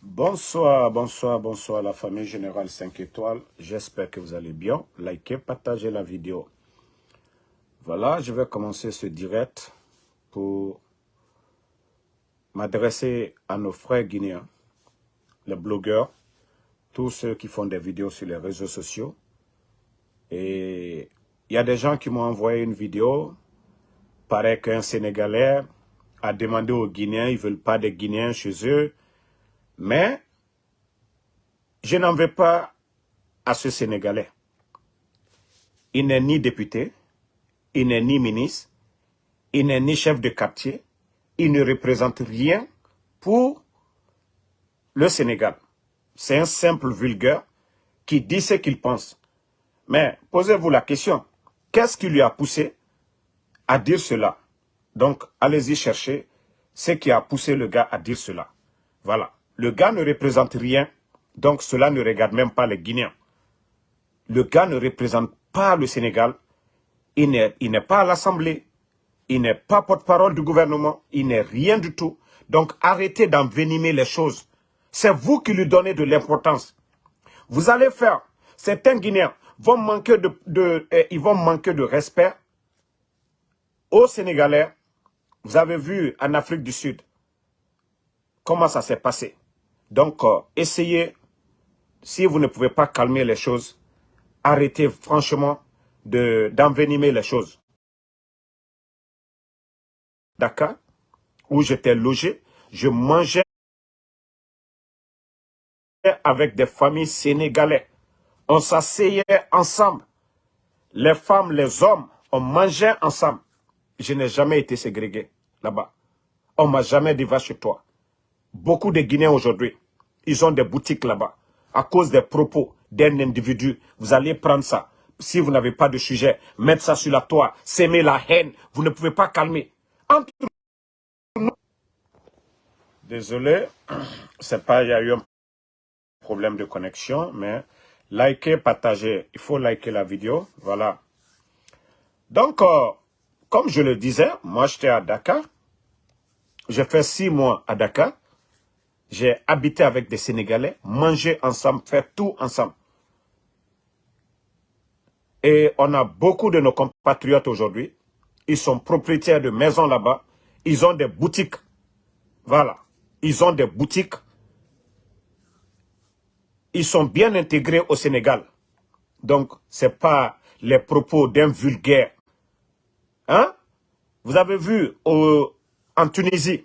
Bonsoir, bonsoir, bonsoir la famille Générale 5 étoiles. J'espère que vous allez bien. Likez, partagez la vidéo. Voilà, je vais commencer ce direct pour m'adresser à nos frères guinéens, les blogueurs, tous ceux qui font des vidéos sur les réseaux sociaux. Et il y a des gens qui m'ont envoyé une vidéo. Paraît qu'un Sénégalais a demandé aux Guinéens, ils ne veulent pas des Guinéens chez eux. Mais je n'en veux pas à ce Sénégalais. Il n'est ni député, il n'est ni ministre, il n'est ni chef de quartier, il ne représente rien pour le Sénégal. C'est un simple vulgaire qui dit ce qu'il pense. Mais posez-vous la question, qu'est-ce qui lui a poussé à dire cela? Donc, allez-y chercher ce qui a poussé le gars à dire cela. Voilà. Le gars ne représente rien, donc cela ne regarde même pas les Guinéens. Le gars ne représente pas le Sénégal, il n'est pas à l'Assemblée, il n'est pas porte-parole du gouvernement, il n'est rien du tout. Donc arrêtez d'envenimer les choses. C'est vous qui lui donnez de l'importance. Vous allez faire, certains Guinéens vont manquer de, eh, ils vont manquer de respect aux Sénégalais. Vous avez vu en Afrique du Sud comment ça s'est passé? Donc, euh, essayez, si vous ne pouvez pas calmer les choses, arrêtez franchement d'envenimer les choses. Dakar, où j'étais logé, je mangeais avec des familles sénégalais. On s'asseyait ensemble. Les femmes, les hommes, on mangeait ensemble. Je n'ai jamais été ségrégué là-bas. On m'a jamais dit va chez toi. Beaucoup de Guinéens aujourd'hui, ils ont des boutiques là-bas. À cause des propos d'un individu, vous allez prendre ça. Si vous n'avez pas de sujet, mettre ça sur la toile, s'aimer la haine, vous ne pouvez pas calmer. Entre nous. Désolé, c'est pas, il y a eu un problème de connexion, mais likez, partagez. Il faut liker la vidéo, voilà. Donc, euh, comme je le disais, moi j'étais à Dakar. J'ai fait six mois à Dakar. J'ai habité avec des Sénégalais, mangé ensemble, fait tout ensemble. Et on a beaucoup de nos compatriotes aujourd'hui. Ils sont propriétaires de maisons là-bas. Ils ont des boutiques. Voilà. Ils ont des boutiques. Ils sont bien intégrés au Sénégal. Donc, ce n'est pas les propos d'un vulgaire. Hein? Vous avez vu en Tunisie,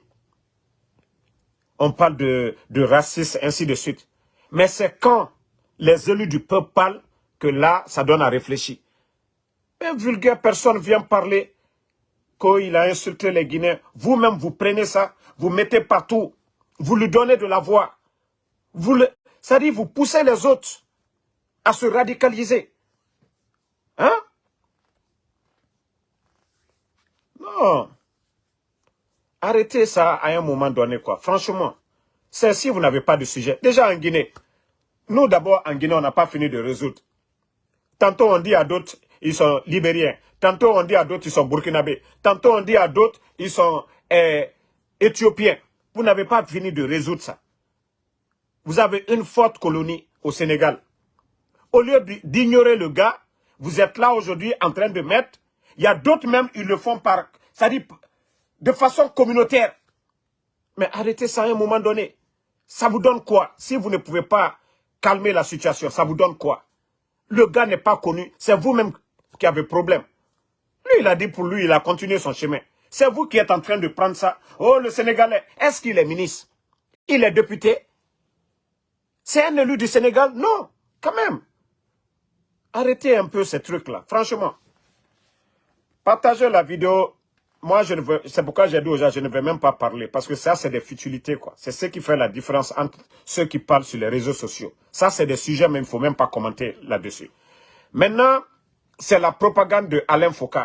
on parle de, de racisme, ainsi de suite. Mais c'est quand les élus du peuple parlent que là, ça donne à réfléchir. Un vulgaire personne vient parler qu'il a insulté les Guinéens. Vous-même, vous prenez ça, vous mettez partout, vous lui donnez de la voix. Vous le, ça dit, vous poussez les autres à se radicaliser. Hein? Non. Arrêtez ça à un moment donné, quoi. Franchement, c'est si vous n'avez pas de sujet. Déjà en Guinée, nous d'abord en Guinée, on n'a pas fini de résoudre. Tantôt on dit à d'autres, ils sont libériens. Tantôt on dit à d'autres, ils sont burkinabés. Tantôt on dit à d'autres, ils sont eh, éthiopiens. Vous n'avez pas fini de résoudre ça. Vous avez une forte colonie au Sénégal. Au lieu d'ignorer le gars, vous êtes là aujourd'hui en train de mettre. Il y a d'autres même, ils le font par... Ça dit, de façon communautaire. Mais arrêtez ça à un moment donné. Ça vous donne quoi? Si vous ne pouvez pas calmer la situation, ça vous donne quoi? Le gars n'est pas connu. C'est vous-même qui avez problème. Lui, il a dit pour lui, il a continué son chemin. C'est vous qui êtes en train de prendre ça. Oh, le Sénégalais, est-ce qu'il est ministre? Il est député? C'est un élu du Sénégal? Non, quand même. Arrêtez un peu ces trucs-là, franchement. Partagez la vidéo moi, je ne veux, c'est pourquoi j'ai dit aux gens, je ne vais même pas parler, parce que ça, c'est des futilités, quoi. C'est ce qui fait la différence entre ceux qui parlent sur les réseaux sociaux. Ça, c'est des sujets, mais il ne faut même pas commenter là-dessus. Maintenant, c'est la propagande de Alain Foucault.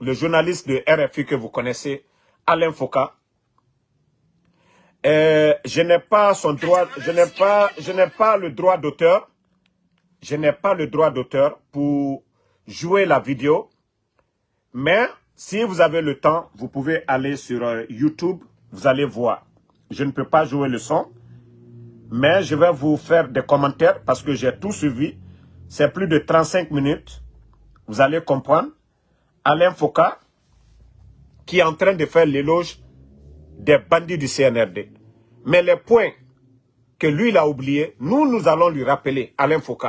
Le journaliste de RFI que vous connaissez, Alain Foucault. Euh, je n'ai pas son droit, je n'ai pas, je n'ai pas le droit d'auteur. Je n'ai pas le droit d'auteur pour jouer la vidéo. Mais si vous avez le temps, vous pouvez aller sur euh, YouTube, vous allez voir. je ne peux pas jouer le son, mais je vais vous faire des commentaires parce que j'ai tout suivi. C'est plus de 35 minutes. Vous allez comprendre. Alain Foucault, qui est en train de faire l'éloge des bandits du CNRD. Mais les points que lui, il a oubliés, nous, nous allons lui rappeler, Alain Foucault.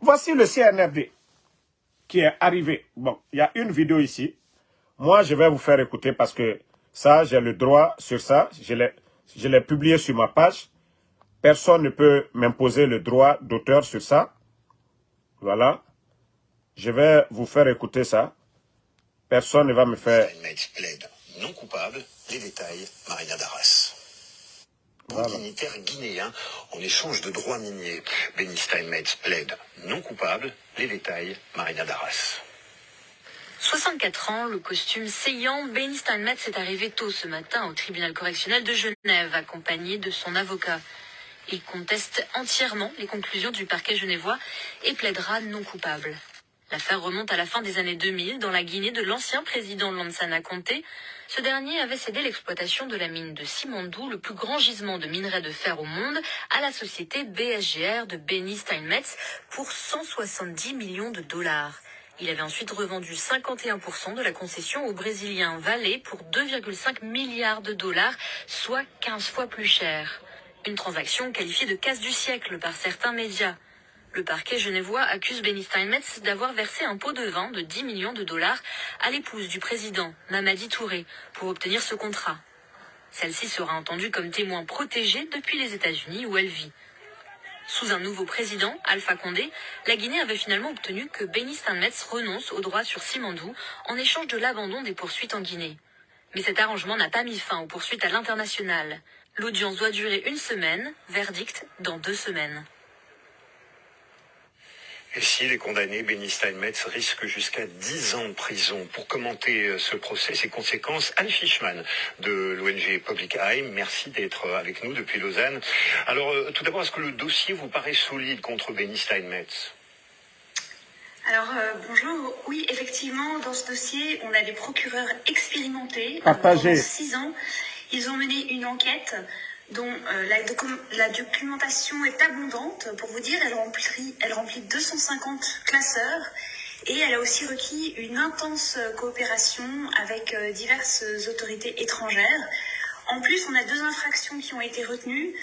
Voici le CNRD qui est arrivé. Bon, il y a une vidéo ici. Moi, je vais vous faire écouter parce que ça, j'ai le droit sur ça. Je l'ai publié sur ma page. Personne ne peut m'imposer le droit d'auteur sur ça. Voilà. Je vais vous faire écouter ça. Personne ne va me faire... non coupable. Les détails, Marina. Voilà. dignitaire guinéen en échange de droits miniers. Benny Steinmetz plaide non coupable. Les détails, Marina Darras. 64 ans, le costume saillant, Benny Steinmetz est arrivé tôt ce matin au tribunal correctionnel de Genève, accompagné de son avocat. Il conteste entièrement les conclusions du parquet genevois et plaidera non coupable. L'affaire remonte à la fin des années 2000 dans la Guinée de l'ancien président Lansana Conté. Ce dernier avait cédé l'exploitation de la mine de Simandou, le plus grand gisement de minerai de fer au monde, à la société BSGR de Benny Steinmetz pour 170 millions de dollars. Il avait ensuite revendu 51% de la concession au Brésilien Vale pour 2,5 milliards de dollars, soit 15 fois plus cher. Une transaction qualifiée de casse du siècle par certains médias. Le parquet genevois accuse Benny Steinmetz d'avoir versé un pot de vin de 10 millions de dollars à l'épouse du président, Mamadi Touré, pour obtenir ce contrat. Celle-ci sera entendue comme témoin protégé depuis les États-Unis où elle vit. Sous un nouveau président, Alpha Condé, la Guinée avait finalement obtenu que Benny Steinmetz renonce au droit sur Simandou en échange de l'abandon des poursuites en Guinée. Mais cet arrangement n'a pas mis fin aux poursuites à l'international. L'audience doit durer une semaine, verdict dans deux semaines. Et si les condamnés, Benny Steinmetz, risquent jusqu'à 10 ans de prison pour commenter euh, ce procès, ses conséquences, Anne Fishman de l'ONG Public Eye, merci d'être euh, avec nous depuis Lausanne. Alors, euh, tout d'abord, est-ce que le dossier vous paraît solide contre Benny Steinmetz? Alors bonjour, oui effectivement dans ce dossier on a des procureurs expérimentés pendant six ans. Ils ont mené une enquête dont euh, la, documentation est abondante. Pour vous dire, elle remplit, elle remplit 250 classeurs et elle a aussi requis une intense coopération avec euh, diverses autorités étrangères. En plus, on a deux infractions qui ont été retenues,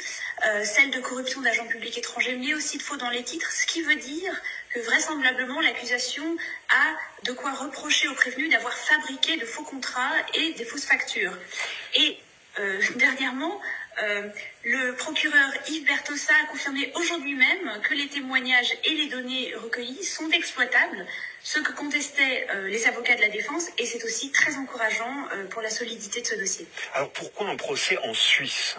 euh, celle de corruption d'agents publics étrangers, mais aussi de faux dans les titres, ce qui veut dire que vraisemblablement l'accusation a de quoi reprocher aux prévenus d'avoir fabriqué de faux contrats et des fausses factures. Et dernièrement, euh, le procureur Yves Bertossa a confirmé aujourd'hui même que les témoignages et les données recueillies sont exploitables, ce que contestaient euh, les avocats de la défense, et c'est aussi très encourageant euh, pour la solidité de ce dossier. Alors pourquoi un procès en Suisse?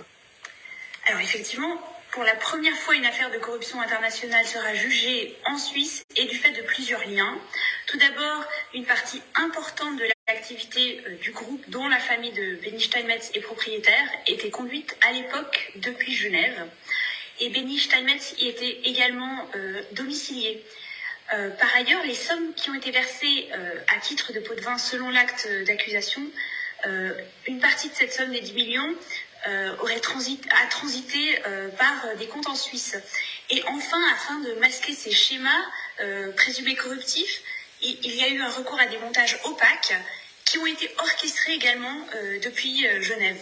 Alors effectivement, pour la première fois, une affaire de corruption internationale sera jugée en Suisse et du fait de plusieurs liens. Tout d'abord, une partie importante de l'activité euh, du groupe dont la famille de Benny Steinmetz est propriétaire était conduite à l'époque depuis Genève. Et Benny Steinmetz y était également euh, domicilié. Euh, par ailleurs, les sommes qui ont été versées à titre de pot de vin selon l'acte d'accusation, une partie de cette somme des 10 millions aurait transit, a transité euh, par euh, des comptes en Suisse. Et enfin, afin de masquer ces schémas présumés corruptifs, il, y a eu un recours à des montages opaques qui ont été orchestrés également depuis Genève.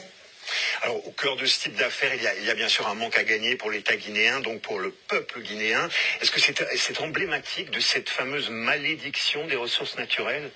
Alors, au cœur de ce type d'affaires, il, il, y a bien sûr un manque à gagner pour l'État guinéen, donc pour le peuple guinéen. Est-ce que c'est emblématique de cette fameuse malédiction des ressources naturelles?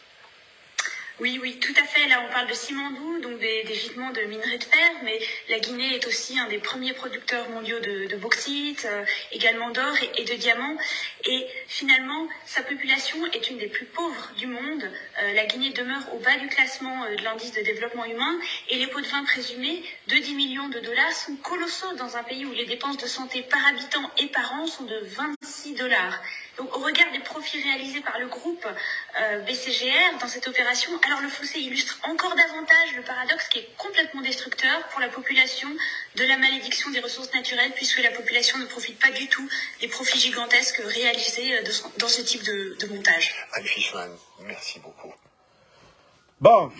Oui, oui, tout à fait. Là, on parle de Simandou, donc des, des, gisements de minerais de fer, mais la Guinée est aussi un des premiers producteurs mondiaux de, bauxite, euh, également d'or et, de diamants. Et finalement, sa population est une des plus pauvres du monde. Euh, la Guinée demeure au bas du classement euh, de l'indice de développement humain et les pots de vin présumés de 10 millions de dollars sont colossaux dans un pays où les dépenses de santé par habitant et par an sont de 26 dollars. Donc, au regard des profits réalisés par le groupe euh, BCGR dans cette opération, alors le fossé illustre encore davantage le paradoxe qui est complètement destructeur pour la population de la malédiction des ressources naturelles, puisque la population ne profite pas du tout des profits gigantesques réalisés euh, dans ce type de, montage. Anne merci beaucoup. Bon,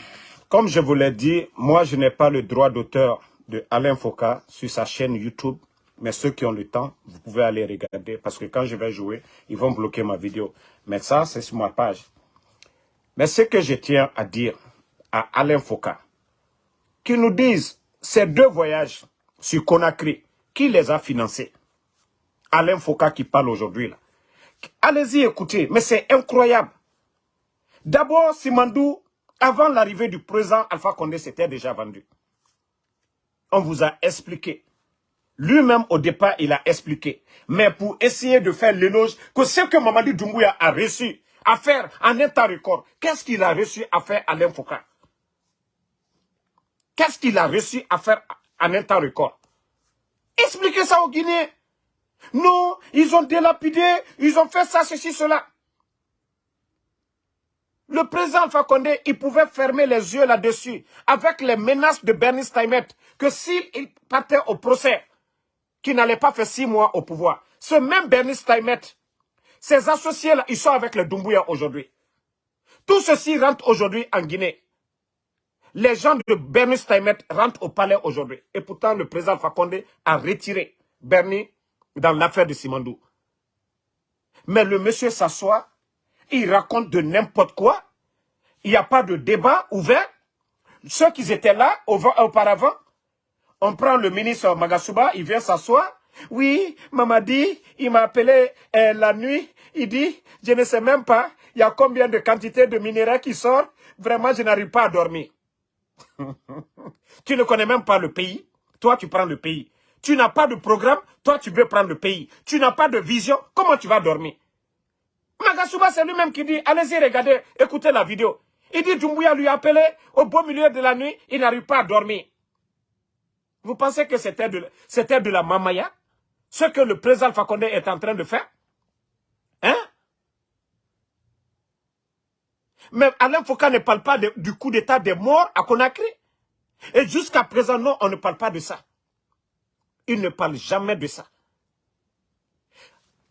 comme je vous l'ai dit, moi je n'ai pas le droit d'auteur de Alain Foka sur sa chaîne YouTube. Mais ceux qui ont le temps, vous pouvez aller regarder. Parce que quand je vais jouer, ils vont bloquer ma vidéo. Mais ça, c'est sur ma page. Mais ce que je tiens à dire à Alain Foka, qui nous disent ces deux voyages sur Conakry, qui les a financés Alain Foka qui parle aujourd'hui. Allez-y écoutez, mais c'est incroyable. D'abord, Simandou, avant l'arrivée du président Alpha Condé, c'était déjà vendu. On vous a expliqué. Lui-même, au départ, il a expliqué. Mais pour essayer de faire l'éloge que ce que Mamadi Doumbouya a reçu à faire en un temps record, qu'est-ce qu'il a reçu à faire à Alain Qu'est-ce qu'il a reçu à faire en un temps record? Expliquez ça aux Guinéens. Non, ils ont délapidé, ils ont fait ça, ceci, cela. Le président Condé, il pouvait fermer les yeux là-dessus avec les menaces de Bernie Steinmetz que s'il partait au procès, qu'il n'allait pas faire six mois au pouvoir. Ce même Bernie Steinmetz, ses associés-là, ils sont avec le Doumbouya aujourd'hui. Tout ceci rentre aujourd'hui en Guinée. Les gens de Bernie Steinmetz rentrent au palais aujourd'hui. Et pourtant, le président Fakonde a retiré Bernie dans l'affaire de Simandou. Mais le monsieur s'assoit, il raconte de n'importe quoi. Il n'y a pas de débat ouvert. Ceux qui étaient là auparavant, on prend le ministre Magasuba, il vient s'asseoir. Oui, Mamadi, il m'a appelé euh, la nuit. Il dit, je ne sais même pas, il y a combien de quantités de minéraux qui sortent. Vraiment, je n'arrive pas à dormir. tu ne connais même pas le pays. Toi, tu prends le pays. Tu n'as pas de programme. Toi, tu veux prendre le pays. Tu n'as pas de vision. Comment tu vas dormir? Magasuba, c'est lui-même qui dit, allez-y, regardez, écoutez la vidéo. Il dit, Dumbuya lui a appelé au beau milieu de la nuit, il n'arrive pas à dormir. Vous pensez que c'était de, la mamaya? Ce que le président Fakonde est en train de faire? Hein? Mais Alain Foucault ne parle pas du coup d'état des morts à Conakry. Et jusqu'à présent, non, on ne parle pas de ça. Il ne parle jamais de ça.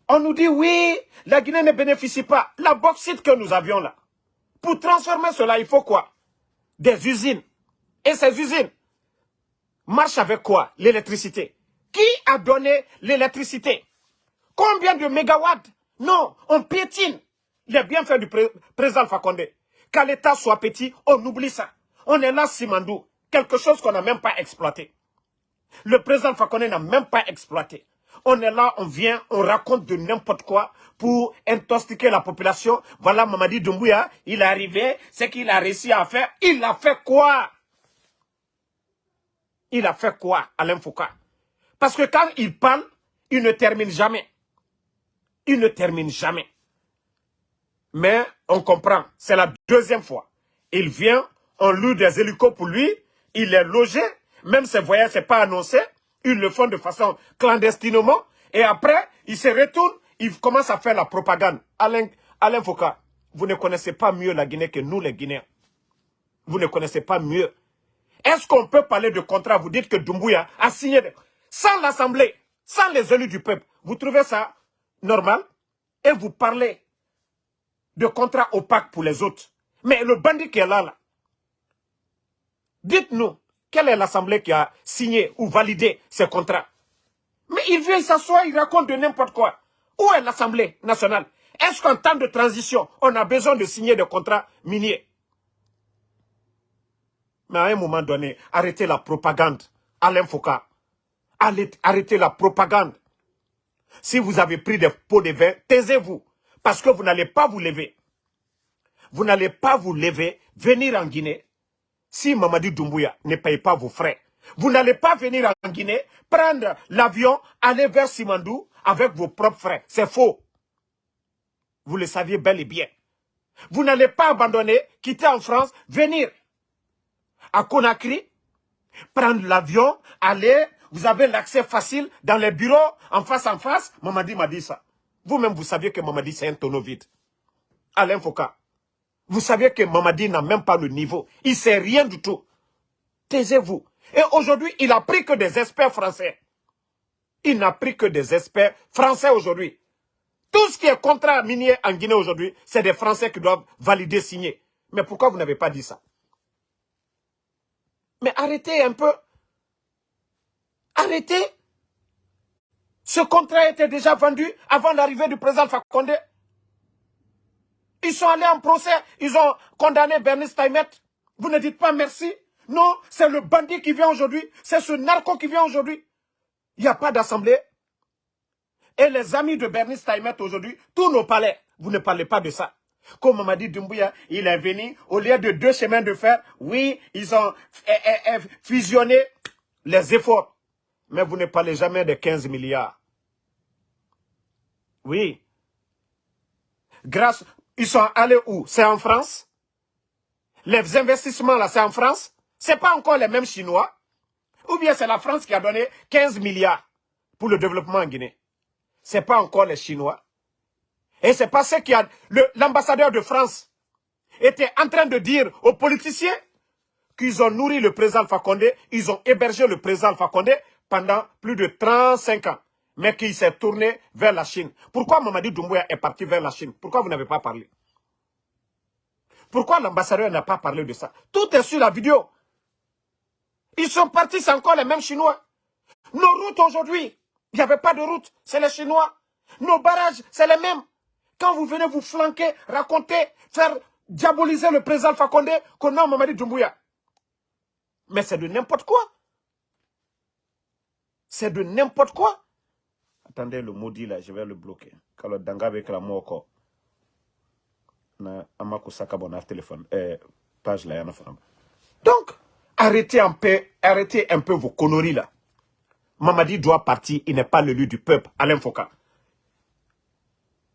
On nous dit, oui, la Guinée ne bénéficie pas. La bauxite que nous avions là, pour transformer cela, il faut quoi? Des usines. Et ces usines marchent avec quoi? L'électricité. Qui a donné l'électricité? Combien de mégawatts? Non, on piétine les bienfaits du président Fakonde. Qu'à l'État soit petit, on oublie ça. On est là, Simandou, quelque chose qu'on n'a même pas exploité. Le président Fakonde n'a même pas exploité. On est là, on vient, on raconte de n'importe quoi pour intoxiquer la population. Voilà Mamadi Doumbouya, il est arrivé, ce qu'il a réussi à faire. Il a fait quoi? Il a fait quoi, Alain Foucault? Parce que quand il parle, il ne termine jamais. Il ne termine jamais. Mais on comprend, c'est la deuxième fois. Il vient, on loue des hélicos pour lui, il est logé, même ses voyages n'est pas annoncé, ils le font de façon clandestinement, et après, il se retourne, il commence à faire la propagande. Alain, Alain Foucault, vous ne connaissez pas mieux la Guinée que nous les Guinéens. Vous ne connaissez pas mieux. Est-ce qu'on peut parler de contrat? Vous dites que Doumbouya a signé, sans l'Assemblée, sans les élus du peuple. Vous trouvez ça normal? Et vous parlez de contrats opaques pour les autres. Mais le bandit qui est là, là dites-nous, quelle est l'Assemblée qui a signé ou validé ces contrats? Mais il vient s'asseoir, il raconte de n'importe quoi. Où est l'Assemblée nationale? Est-ce qu'en temps de transition, on a besoin de signer des contrats miniers? Mais à un moment donné, arrêtez la propagande. Alain Foucault, arrêtez la propagande. Si vous avez pris des pots de vin, taisez-vous. Parce que vous n'allez pas vous lever. Vous n'allez pas vous lever, venir en Guinée, si Mamadi Doumbouya ne paye pas vos frais. Vous n'allez pas venir en Guinée, prendre l'avion, aller vers Simandou avec vos propres frais. C'est faux. Vous le saviez bel et bien. Vous n'allez pas abandonner, quitter en France, venir à Conakry, prendre l'avion, aller, vous avez l'accès facile dans les bureaux, en face en face. Mamadi m'a dit ça. Vous-même, vous saviez que Mamadi, c'est un tonneau vide. Alain Foucault. Vous saviez que Mamadi n'a même pas le niveau. Il ne sait rien du tout. Taisez-vous. Et aujourd'hui, il n'a pris que des experts français. Il n'a pris que des experts français aujourd'hui. Tout ce qui est contrat minier en Guinée aujourd'hui, c'est des Français qui doivent valider, signer. Mais pourquoi vous n'avez pas dit ça? Mais arrêtez un peu. Arrêtez. Ce contrat était déjà vendu avant l'arrivée du président Fakonde. Ils sont allés en procès, ils ont condamné Bernice Steinmetz. Vous ne dites pas merci. Non, c'est le bandit qui vient aujourd'hui, c'est ce narco qui vient aujourd'hui. Il n'y a pas d'assemblée. Et les amis de Bernice Steinmetz aujourd'hui, tous nos palais, vous ne parlez pas de ça. Comme Mamadi Doumbouya, il est venu, au lieu de deux chemins de fer, oui, ils ont eh, eh, eh, fusionné les efforts. Mais vous ne parlez jamais de 15 milliards. Oui. Grâce, ils sont allés où? C'est en France? Les investissements là, c'est en France? C'est pas encore les mêmes Chinois? Ou bien c'est la France qui a donné 15 milliards pour le développement en Guinée? C'est pas encore les Chinois? Et c'est parce que l'ambassadeur de France était en train de dire aux politiciens qu'ils ont nourri le président Fakonde, ils ont hébergé le président Fakonde pendant plus de 35 ans, mais qu'il s'est tourné vers la Chine. Pourquoi Mamadi Doumbouya est parti vers la Chine? Pourquoi vous n'avez pas parlé? Pourquoi l'ambassadeur n'a pas parlé de ça? Tout est sur la vidéo. Ils sont partis, c'est encore les mêmes Chinois. Nos routes aujourd'hui, il n'y avait pas de route, c'est les Chinois. Nos barrages, c'est les mêmes. Quand vous venez vous flanquer, raconter, faire diaboliser le président Fakonde, qu'on a Mamadi Doumbouya. Mais c'est de n'importe quoi. C'est de n'importe quoi. Attendez, le maudit là, je vais le bloquer. Quand le danga avec la moko. Na amako téléphone. Eh, page là, Donc, arrêtez un peu, arrêtez un peu vos conneries là. Mamadi doit partir, il n'est pas le lieu du peuple, Alain Foucault.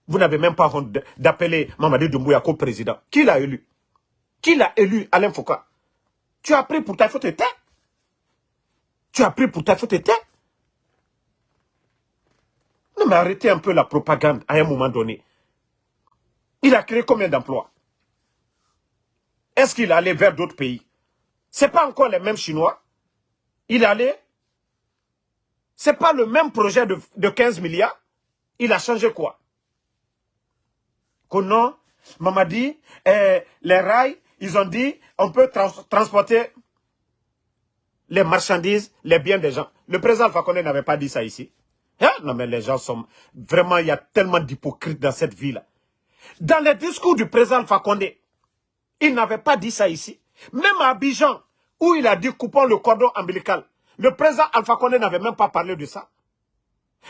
Vous n'avez même pas honte d'appeler Mamadi Doumbouya comme président. Qui l'a élu? Qui l'a élu, Alain Foucault? Tu as pris pour ta faute et Tu as pris pour ta faute et Non mais arrêtez un peu la propagande à un moment donné. Il a créé combien d'emplois? Est-ce qu'il allait vers d'autres pays? Ce n'est pas encore les mêmes Chinois. Il allait. Ce n'est pas le même projet de 15 milliards. Il a changé quoi? Non, Mamadi, eh, les rails, ils ont dit, on peut transporter les marchandises, les biens des gens. Le président Fakonde n'avait pas dit ça ici. Hein? Non mais les gens sont... Vraiment, il y a tellement d'hypocrites dans cette ville. Dans les discours du président Fakonde, il n'avait pas dit ça ici. Même à Abidjan, où il a dit coupons le cordon ombilical, le président Alpha Condé n'avait même pas parlé de ça.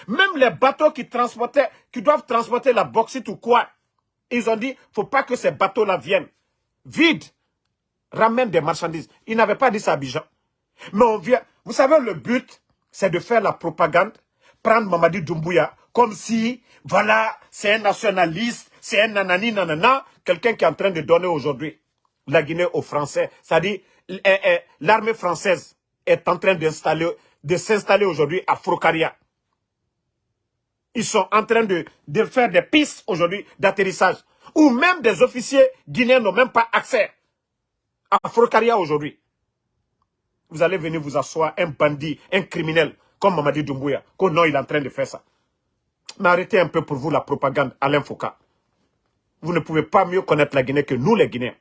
Même les bateaux qui transportaient, qui doivent transporter la bauxite ou quoi, ils ont dit, faut pas que ces bateaux-là viennent. Vide. Ramène des marchandises. Ils n'avaient pas dit ça à Bijan. Mais on vient. Vous savez, le but, c'est de faire la propagande, prendre Mamadi Doumbouya, comme si, voilà, c'est un nationaliste, c'est un nanani nanana, quelqu'un qui est en train de donner aujourd'hui la Guinée aux Français. C'est-à-dire, eh, eh, l'armée française est en train de s'installer aujourd'hui à Frocaria. Ils sont en train de, de faire des pistes aujourd'hui d'atterrissage. Ou même des officiers guinéens n'ont même pas accès à Frocaria aujourd'hui. Vous allez venir vous asseoir, un bandit, un criminel, comme Mamadi Doumbouya, qu'au non, il est en train de faire ça. Mais arrêtez un peu pour vous la propagande, Alain Foucault. Vous ne pouvez pas mieux connaître la Guinée que nous, les Guinéens.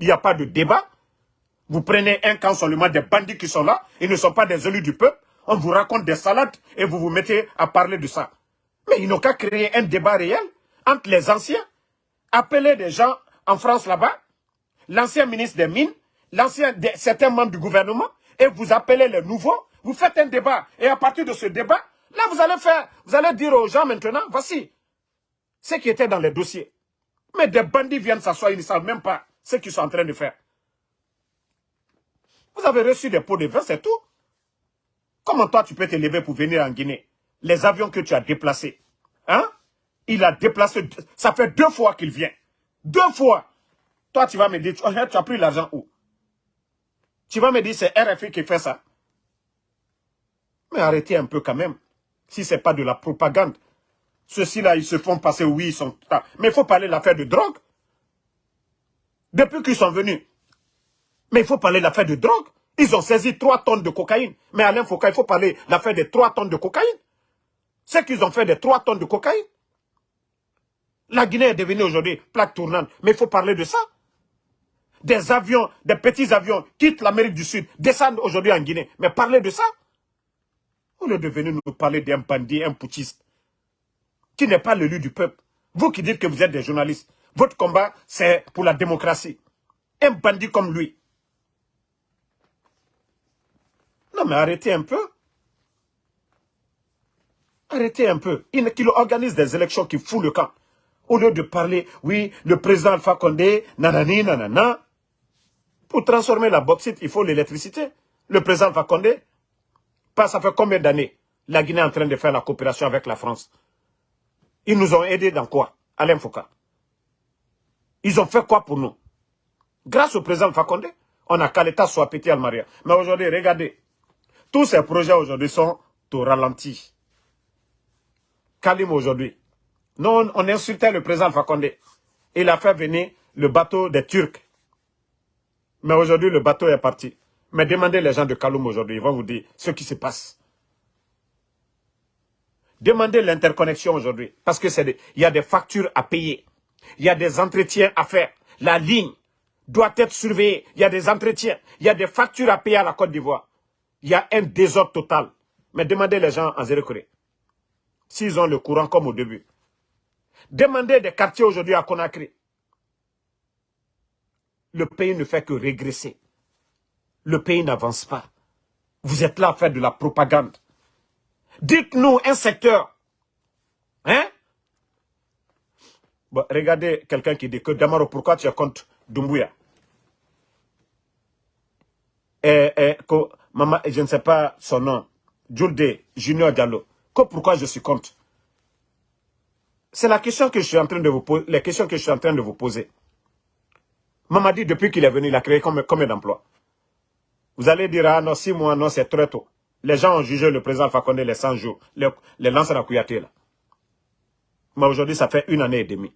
Il n'y a pas de débat. Vous prenez un camp seulement des bandits qui sont là. Ils ne sont pas des élus du peuple. On vous raconte des salades et vous vous mettez à parler de ça. Mais ils n'ont qu'à créer un débat réel entre les anciens, appeler des gens en France là-bas, l'ancien ministre des Mines, l'ancien certains membres du gouvernement, et vous appelez les nouveaux, vous faites un débat. Et à partir de ce débat, là vous allez faire, vous allez dire aux gens maintenant, voici ce qui était dans les dossiers. Mais des bandits viennent s'asseoir, ils ne savent même pas ce qu'ils sont en train de faire. Vous avez reçu des pots de vin, c'est tout. Comment toi tu peux te lever pour venir en Guinée? Les avions que tu as déplacés. Hein? Il a déplacé, ça fait deux fois qu'il vient. Deux fois. Toi, tu vas me dire, tu as pris l'argent où? Tu vas me dire, c'est RFI qui fait ça. Mais arrêtez un peu quand même. Si ce n'est pas de la propagande. Ceux-ci-là, ils se font passer, oui, ils sont... Mais il faut parler de l'affaire de drogue. Depuis qu'ils sont venus. Mais il faut parler de l'affaire de drogue. Ils ont saisi trois tonnes de cocaïne. Mais Alain Foucault, il faut parler de l'affaire des trois tonnes de cocaïne. C'est qu'ils ont fait des 3 tonnes de cocaïne. La Guinée est devenue aujourd'hui plaque tournante. Mais il faut parler de ça. Des avions, des petits avions quittent l'Amérique du Sud, descendent aujourd'hui en Guinée. Mais parlez de ça. Au lieu de venir nous parler d'un bandit, un putschiste, qui n'est pas l'élu du peuple. Vous qui dites que vous êtes des journalistes, votre combat, c'est pour la démocratie. Un bandit comme lui. Non, mais arrêtez un peu. Arrêtez un peu. Qu'il organise des élections qui foutent le camp. Au lieu de parler, oui, le président Alpha Condé, nanani, nanana. Pour transformer la bauxite, il faut l'électricité. Le président Alpha Condé, pas ça fait combien d'années la Guinée est en train de faire la coopération avec la France? Ils nous ont aidés dans quoi? Alain Foucault. Ils ont fait quoi pour nous? Grâce au président Alpha Condé, on a qu'à l'État soit pété Maria. Mais aujourd'hui, regardez, tous ces projets aujourd'hui sont au ralenti. Kalim aujourd'hui. Non, on insultait le président Fakonde. Il a fait venir le bateau des Turcs. Mais aujourd'hui, le bateau est parti. Mais demandez les gens de Kaloum aujourd'hui, ils vont vous dire ce qui se passe. Demandez l'interconnexion aujourd'hui, parce que il y a des factures à payer. Il y a des entretiens à faire. La ligne doit être surveillée. Il y a des entretiens. Il y a des factures à payer à la Côte d'Ivoire. Il y a un désordre total. Mais demandez les gens en Zéro s'ils ont le courant comme au début. Demandez des quartiers aujourd'hui à Conakry. Le pays ne fait que régresser. Le pays n'avance pas. Vous êtes là à faire de la propagande. Dites-nous un secteur. Hein? Regardez quelqu'un qui dit que Damaro, pourquoi tu es contre Dumbuya je ne sais pas son nom, Julde Junior Diallo pourquoi je suis contre? C'est la question que je suis en train de vous poser, les questions que je suis en train de vous poser. dit depuis qu'il est venu, il a créé combien, d'emplois Vous allez dire, ah non, six mois, non, c'est très tôt. Les gens ont jugé le président Fakonde les 100 jours, les, les lanceurs à Kouyaté, là. Mais aujourd'hui, ça fait une année et demie.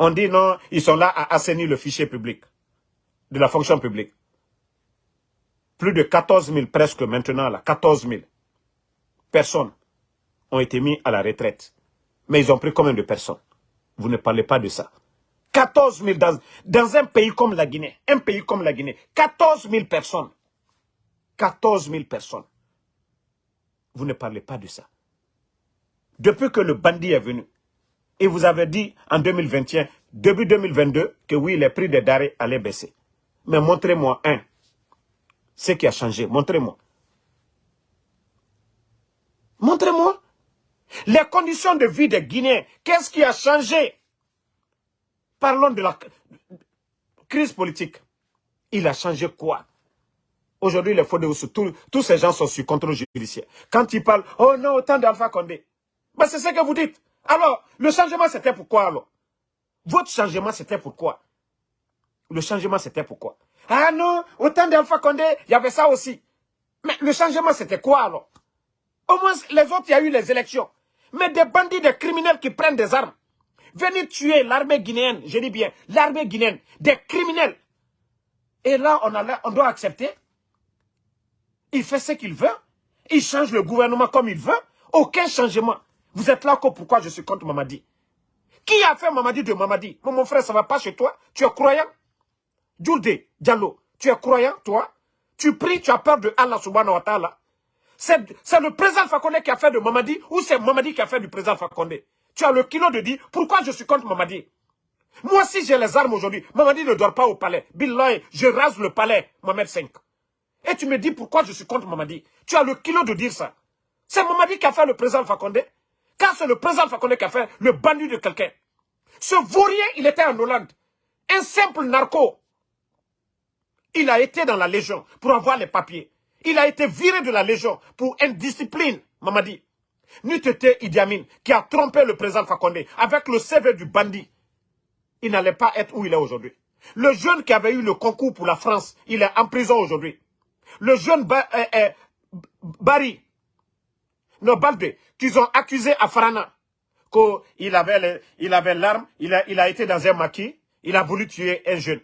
On dit non, ils sont là à assainir le fichier public, de la fonction publique. Plus de 14 000 presque maintenant, là, 14 000 personnes ont été mis à la retraite. Mais ils ont pris combien de personnes? Vous ne parlez pas de ça. 14 000 dans, un pays comme la Guinée. Un pays comme la Guinée. 14 000 personnes. 14 000 personnes. Vous ne parlez pas de ça. Depuis que le bandit est venu, et vous avez dit en 2021, début 2022, que oui, les prix des denrées allaient baisser. Mais montrez-moi un. Ce qui a changé, montrez-moi. Montrez-moi. Les conditions de vie des Guinéens, qu'est-ce qui a changé? Parlons de la crise politique. Il a changé quoi? Aujourd'hui, les faux tous, tous ces gens sont sur contrôle judiciaire. Quand ils parlent, oh non, autant d'Alpha Condé. Ben, c'est ce que vous dites. Alors, le changement, c'était pourquoi alors? Votre changement, c'était pourquoi? Le changement, c'était pourquoi? Ah non, autant d'Alpha Condé, il y avait ça aussi. Mais le changement, c'était quoi alors? Au moins, les autres, il y a eu les élections. Mais des bandits, des criminels qui prennent des armes. Venir tuer l'armée guinéenne, je dis bien, l'armée guinéenne, des criminels. Et là, on, on doit accepter. Il fait ce qu'il veut. Il change le gouvernement comme il veut. Aucun changement. Vous êtes là pourquoi je suis contre Mamadi? Qui a fait Mamadi de Mamadi? Mon frère, ça ne va pas chez toi Tu es croyant? Djoulde, Diallo, tu es croyant, toi? Tu pries, tu as peur de Allah subhanahu wa ta'ala c'est le président Fakonde qui a fait de Mamadi ou c'est Mamadi qui a fait du président Fakonde Tu as le kilo de dire pourquoi je suis contre Mamadi? Moi, si j'ai les armes aujourd'hui, Mamadi ne dort pas au palais. Billah, je rase le palais, Mohamed 5. Et tu me dis pourquoi je suis contre Mamadi? Tu as le kilo de dire ça. C'est Mamadi qui a fait le président Fakonde. Car c'est le président Fakonde qui a fait le bandu de quelqu'un. Ce vaurien, il était en Hollande. Un simple narco. Il a été dans la Légion pour avoir les papiers. Il a été viré de la Légion pour indiscipline, Mamadi. N'eût été Idi Amin qui a trompé le président Fakonde avec le CV du bandit. Il n'allait pas être où il est aujourd'hui. Le jeune qui avait eu le concours pour la France, il est en prison aujourd'hui. Le jeune euh, euh, Barry, non, Balde, qu'ils ont accusé à Farana, qu'il avait l'arme, il a, il a été dans un maquis, il a voulu tuer un jeune.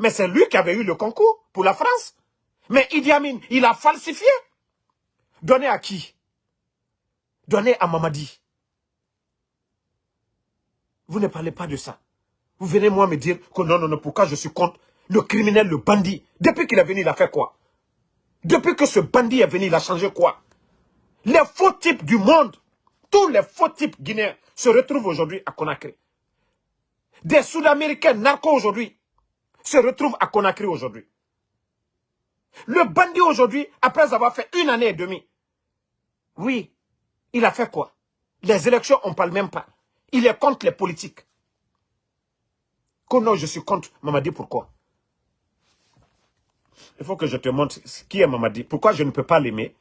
Mais c'est lui qui avait eu le concours pour la France. Mais Idi Amin, il a falsifié. Donné à qui? Donné à Mamadi. Vous ne parlez pas de ça. Vous venez moi me dire que non, non, non, pourquoi je suis contre le criminel, le bandit? Depuis qu'il est venu, il a fait quoi? Depuis que ce bandit est venu, il a changé quoi? Les faux types du monde, tous les faux types guinéens se retrouvent aujourd'hui à Conakry. Des Sud-Américains narcos aujourd'hui se retrouvent à Conakry aujourd'hui. Le bandit aujourd'hui, après avoir fait une année et demie, oui, il a fait quoi? Les élections, on ne parle même pas. Il est contre les politiques. Que non, je suis contre Mamadi, pourquoi? Il faut que je te montre qui est Mamadi. Pourquoi je ne peux pas l'aimer?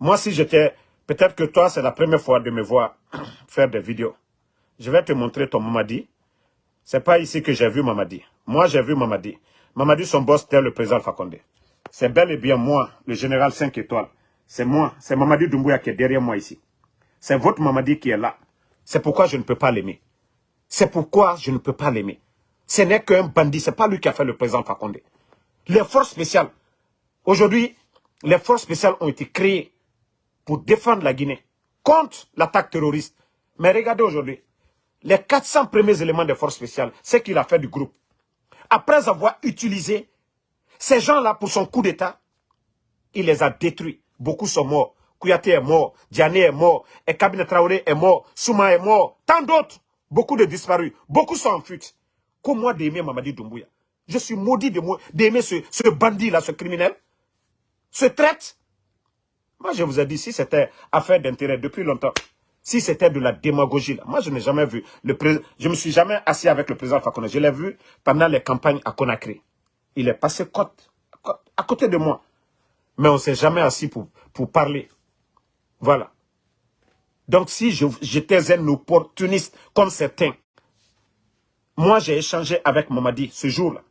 Moi, si j'étais... Peut-être que toi, c'est la première fois de me voir faire des vidéos. Je vais te montrer ton Mamadi. C'est pas ici que j'ai vu Mamadi. Moi, j'ai vu Mamadi. Mamadi, son boss, c'était le président Fakonde. C'est bel et bien moi, le général 5 étoiles. C'est moi, c'est Mamadi Doumbouya qui est derrière moi ici. C'est votre Mamadi qui est là. C'est pourquoi je ne peux pas l'aimer. C'est pourquoi je ne peux pas l'aimer. Ce n'est qu'un bandit, ce n'est pas lui qui a fait le président Fakonde. Les forces spéciales, aujourd'hui, les forces spéciales ont été créées pour défendre la Guinée contre l'attaque terroriste. Mais regardez aujourd'hui, les 400 premiers éléments des forces spéciales, c'est qu'il a fait du groupe. Après avoir utilisé ces gens-là pour son coup d'État, il les a détruits. Beaucoup sont morts. Kouyaté est mort, Diané est mort, et Kabine Traoré est mort, Souma est mort, tant d'autres. Beaucoup de disparus, beaucoup sont en fuite. Comme moi d'aimer Mamadi Doumbouya. Je suis maudit d'aimer ce, ce bandit-là, ce criminel. Ce traite. Moi, je vous ai dit, si c'était affaire d'intérêt depuis longtemps, si c'était de la démagogie, moi, je n'ai jamais vu. Le je ne me suis jamais assis avec le président Fakonde. Je l'ai vu pendant les campagnes à Conakry. Il est passé à côté de moi. Mais on ne s'est jamais assis pour, pour parler. Voilà. Donc, si j'étais un opportuniste comme certains, moi, j'ai échangé avec Mamadi ce jour-là.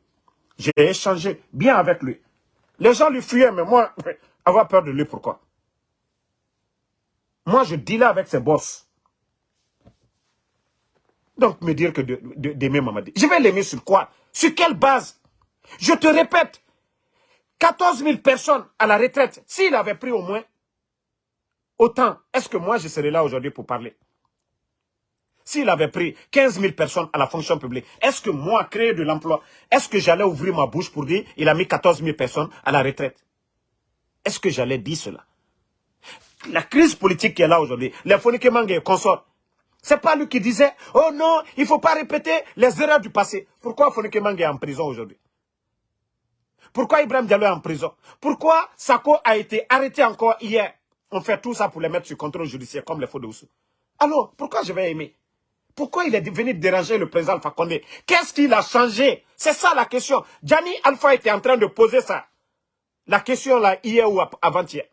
J'ai échangé bien avec lui. Les gens lui fuyaient, mais moi, avoir peur de lui, pourquoi? Moi, je là avec ses boss. Donc, me dire que d'aimer Mamadi. Je vais l'aimer sur quoi? Sur quelle base? Je te répète, 14 000 personnes à la retraite, s'il avait pris au moins autant, est-ce que moi je serais là aujourd'hui pour parler? S'il avait pris 15 000 personnes à la fonction publique, est-ce que moi, créer de l'emploi, est-ce que j'allais ouvrir ma bouche pour dire il a mis 14 000 personnes à la retraite? Est-ce que j'allais dire cela? La crise politique qui est là aujourd'hui, les Fonike et consorts, c'est pas lui qui disait, oh non, il faut pas répéter les erreurs du passé. Pourquoi Fonike est en prison aujourd'hui? Pourquoi Ibrahim Diallo est en prison? Pourquoi Sako a été arrêté encore hier? On fait tout ça pour les mettre sur contrôle judiciaire comme les faux de Alors, pourquoi je vais aimer? Pourquoi il est venu déranger le président Alpha Condé? Qu'est-ce qu'il a changé? C'est ça la question. Gianni Alpha était en train de poser ça. La question là, hier ou avant-hier.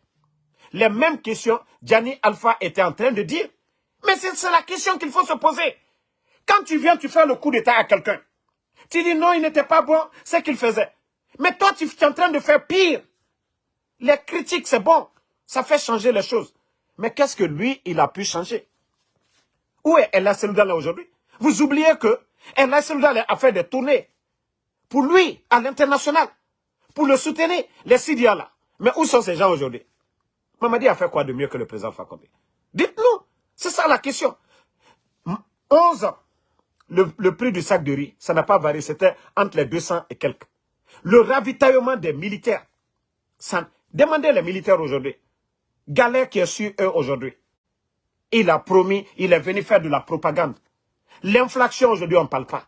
Les mêmes questions, Gianni Alpha était en train de dire. Mais c'est la question qu'il faut se poser. Quand tu viens, tu fais le coup d'état à quelqu'un. Tu dis non, il n'était pas bon, c'est qu'il faisait. Mais toi, tu es en train de faire pire. Les critiques, c'est bon. Ça fait changer les choses. Mais qu'est-ce que lui, il a pu changer? Où est El là aujourd'hui? Vous oubliez que El a fait des tournées pour lui, à l'international, pour le soutenir, les Syriens là. Mais où sont ces gens aujourd'hui? Mamadi a fait quoi de mieux que le président Fakonde Dites-nous, c'est ça la question. 11 ans, le, prix du sac de riz, ça n'a pas varié, c'était entre les 200 et quelques. Le ravitaillement des militaires, ça, demandez les militaires aujourd'hui, galère qui est sur eux aujourd'hui. Il a promis, il est venu faire de la propagande. L'inflation aujourd'hui, on ne parle pas.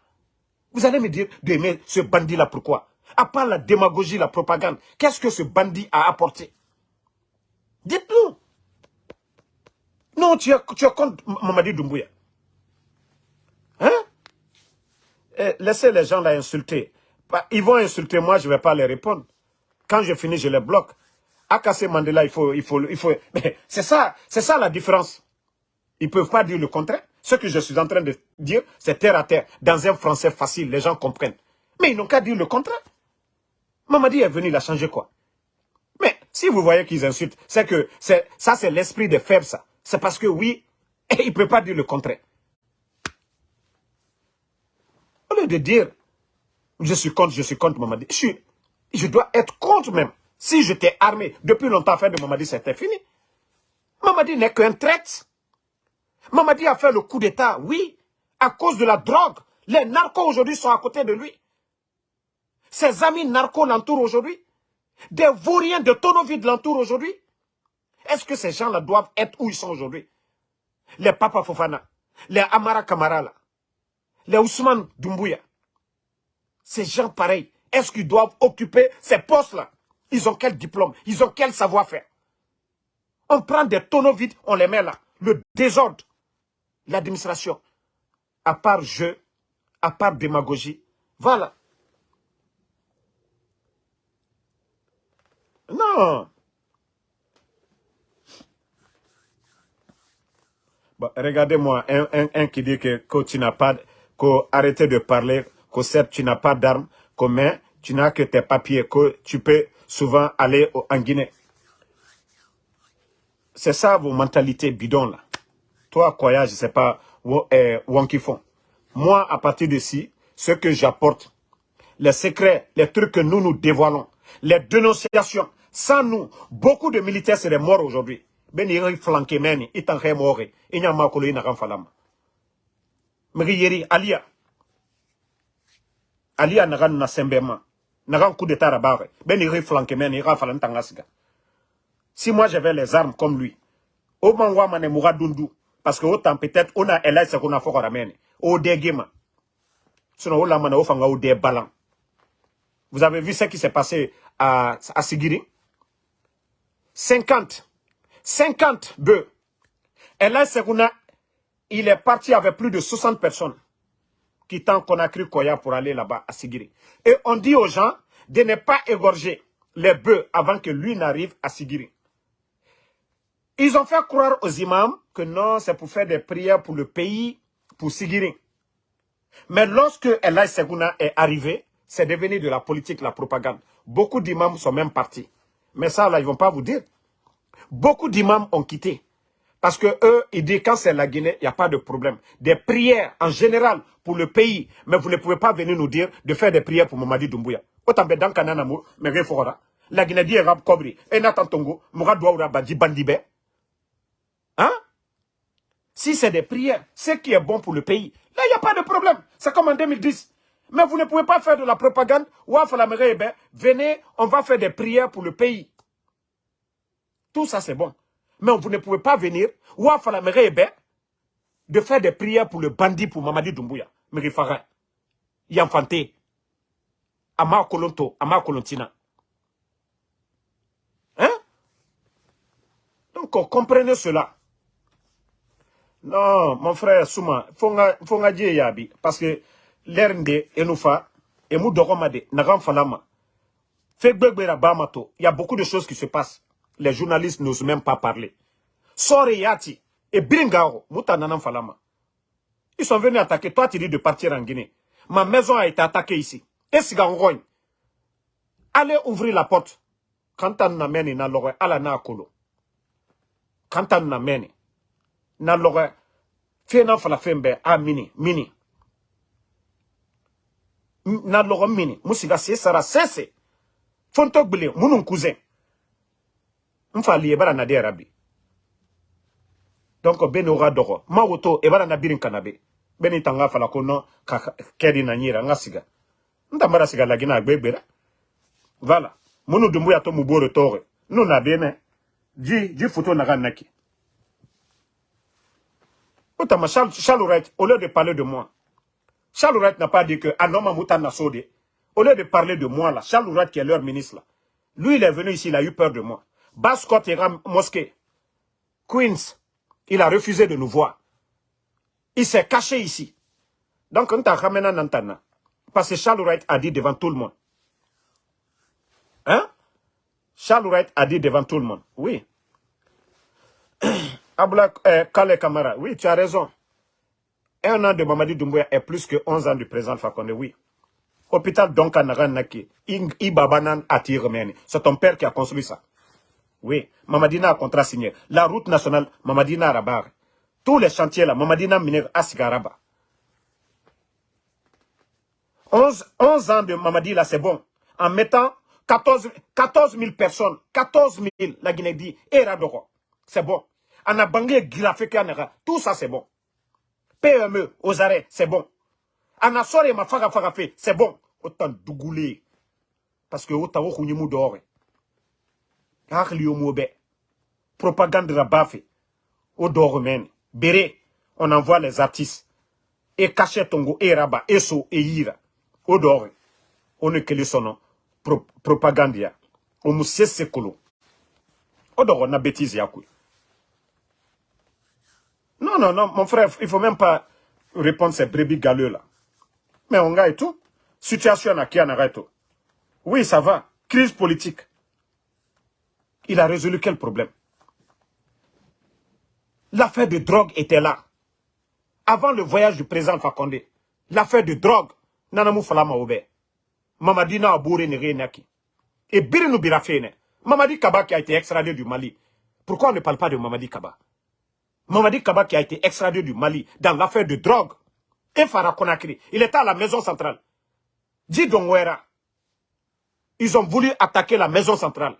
Vous allez me dire d'aimer ce bandit-là, pourquoi? À part la démagogie, la propagande, qu'est-ce que ce bandit a apporté? Dites-nous. Non, tu es, tu es contre Mamadi Doumbouya. Hein? Eh, Laissez les gens là insulter. Bah, ils vont insulter moi, je ne vais pas les répondre. Quand je finis, je les bloque. Akase Mandela, il faut... Il faut, il faut... C'est ça, ça la différence. Ils ne peuvent pas dire le contraire. Ce que je suis en train de dire, c'est terre à terre, dans un français facile, les gens comprennent. Mais ils n'ont qu'à dire le contraire. Mamadi est venu, il a changé quoi? Mais si vous voyez qu'ils insultent, c'est que ça c'est l'esprit des faibles, ça. C'est parce que oui, il ne peut pas dire le contraire. Au lieu de dire, je suis contre, je suis contre Mamadi, je, dois être contre même. Si j'étais armé, depuis longtemps, faire de Mamadi, c'était fini. Mamadi n'est qu'un traite. Mamadi a fait le coup d'État, oui, à cause de la drogue. Les narcos aujourd'hui sont à côté de lui. Ses amis narcos l'entourent aujourd'hui. Des vauriens de de l'entour aujourd'hui Est-ce que ces gens-là doivent être où ils sont aujourd'hui? Les Papa Fofana, les Amara Kamara, les Ousmane Doumbouya. Ces gens pareils, est-ce qu'ils doivent occuper ces postes-là? Ils ont quel diplôme? Ils ont quel savoir-faire? On prend des tonneaux vides, on les met là. Le désordre, l'administration, à part jeu, à part démagogie, voilà. Non. Regardez-moi, un, qui dit que, tu n'as pas, que de parler, que certes tu n'as pas d'armes, mais tu n'as que tes papiers, que tu peux souvent aller en Guinée. C'est ça vos mentalités bidons là. Toi, Koya, je ne sais pas, eh, qui font. Moi, à partir d'ici, ce que j'apporte, les secrets, les trucs que nous nous dévoilons, les dénonciations, sans nous, beaucoup de militaires seraient morts aujourd'hui. Ben iri flanqué itan khe mori, inya makolo ina kan falama. Miri alia. Alia nagan na sembema. Nagan coup d'état rabare. Ben meni, ira falan tangasiga. Si moi j'avais les armes comme lui, au mangwa mane moura dundu, parce que autant peut-être on a se qu'on a fort. Au dégema. Sinon, on l'a mané au fanga au dé balan. Vous avez vu ce qui s'est passé à, Sigiri? 50. 50 bœufs. Et là, il est parti avec plus de 60 personnes quittant Conakry Koya pour aller là-bas à Sigiri. Et on dit aux gens de ne pas égorger les bœufs avant que lui n'arrive à Sigiri. Ils ont fait croire aux imams que non, c'est pour faire des prières pour le pays, pour Sigiri. Mais lorsque Elay Seguna est arrivé, c'est devenu de la politique, la propagande. Beaucoup d'imams sont même partis. Mais ça, là, ils ne vont pas vous dire. Beaucoup d'imams ont quitté. Parce que eux, ils disent quand c'est la Guinée, il n'y a pas de problème. Des prières en général pour le pays. Mais vous ne pouvez pas venir nous dire de faire des prières pour Mamadi Doumbouya. La Guinée dit Rab Kobri. Et Natantongo, Mourad Badi Bandibe. Hein? Si c'est des prières, ce qui est bon pour le pays, là, il n'y a pas de problème. C'est comme en 2010. Mais vous ne pouvez pas faire de la propagande. Venez, on va faire des prières pour le pays. Tout ça, c'est bon. Mais vous ne pouvez pas venir, ou à de faire des prières pour le bandit, pour Mamadi Doumbouya. Merifara. Yanfante. Ama Kolonto, Ama Kolontina. Hein? Donc, comprenez cela. Non, mon frère Souma, faut nga yabi. Parce que l'ernde, enufa, et nagam falama. Bamato. Il y a beaucoup de choses qui se passent les journalistes n'osent même pas parler. Sori Yati et Bringao, Moutananam Falama. Ils sont venus attaquer. Toi, tu dis de partir en Guinée. Ma maison a été attaquée ici. Et Allez ouvrir la porte. Quand on amène na lore, ala na kolo. Quand on amène na lore, fena fala a mini, mini. Na lore mini. Musiga se sara sese. Fontok bile, munun cousin mfa li ebara na de rabi donc beni oga dogo ma woto ebara na birin kanabe. Beni tanga fala ko no ka kedi na nyira nga siga. Nta mara siga lagi na agbegbera voilà munu dumbu ya to muboro tore. Nous na bene ji ji photo na ganaki Otama Charles Wright, au lieu de parler de moi, Charles Wright n'a pas dit que Anoma Moutana Sode, au lieu de parler de moi là, Charles Wright qui est leur ministre là, lui il est venu ici, il a eu peur de moi. Bascott ira mosquée. Queens, il a refusé de nous voir. Il s'est caché ici. Donc, on t'a ramené Nantana. Parce que Charles Wright a dit devant tout le monde. Hein? Charles Wright a dit devant tout le monde. Oui. Abla eh, Kale Kamara. Oui, tu as raison. Un an de Mamadi Doumbouya est plus que 11 ans du président Fakonde. Oui. Hôpital Donkanara Naki. Ibabanan Atiremeni. C'est ton père qui a construit ça. Oui, Mamadina a contrat signé. La route nationale, Mamadina Rabar. Tous les chantiers là, Mamadina Miner Asigaraba. 11, 11 ans de Mamadi là, c'est bon. En mettant 14, 14 000 personnes, 14 000, la Guinée dit, et Radoro. C'est bon. En a bangé tout ça c'est bon. PME, aux arrêts, c'est bon. En a ma faga c'est bon. Autant dougoulé. Parce que autant vous dehors. Hakili yo mobe propagande au dormen. Béré. On envoie les artistes. Et cachet tongo et raba et so et yira. Au dor on est que son pro, propagande ya. O mu sese kolo au dor na bêtise non non non mon frère il faut même pas répondre ces brebis galeux là. Mais on gagne tout. Situation à qui on arrête tout oui ça va. Crise politique il a résolu quel problème? L'affaire de drogue était là. Avant le voyage du président Fakonde, l'affaire de drogue, Nanamou Falama Obe, Mamadi na Aboure Naki. Et Birinou Birafene, Mamadi Kaba qui a été extradé du Mali. Pourquoi on ne parle pas de Mamadi Kaba? Mamadi Kaba qui a été extradé du Mali dans l'affaire de drogue. Et Farah il était à la maison centrale. Dit ils ont voulu attaquer la maison centrale.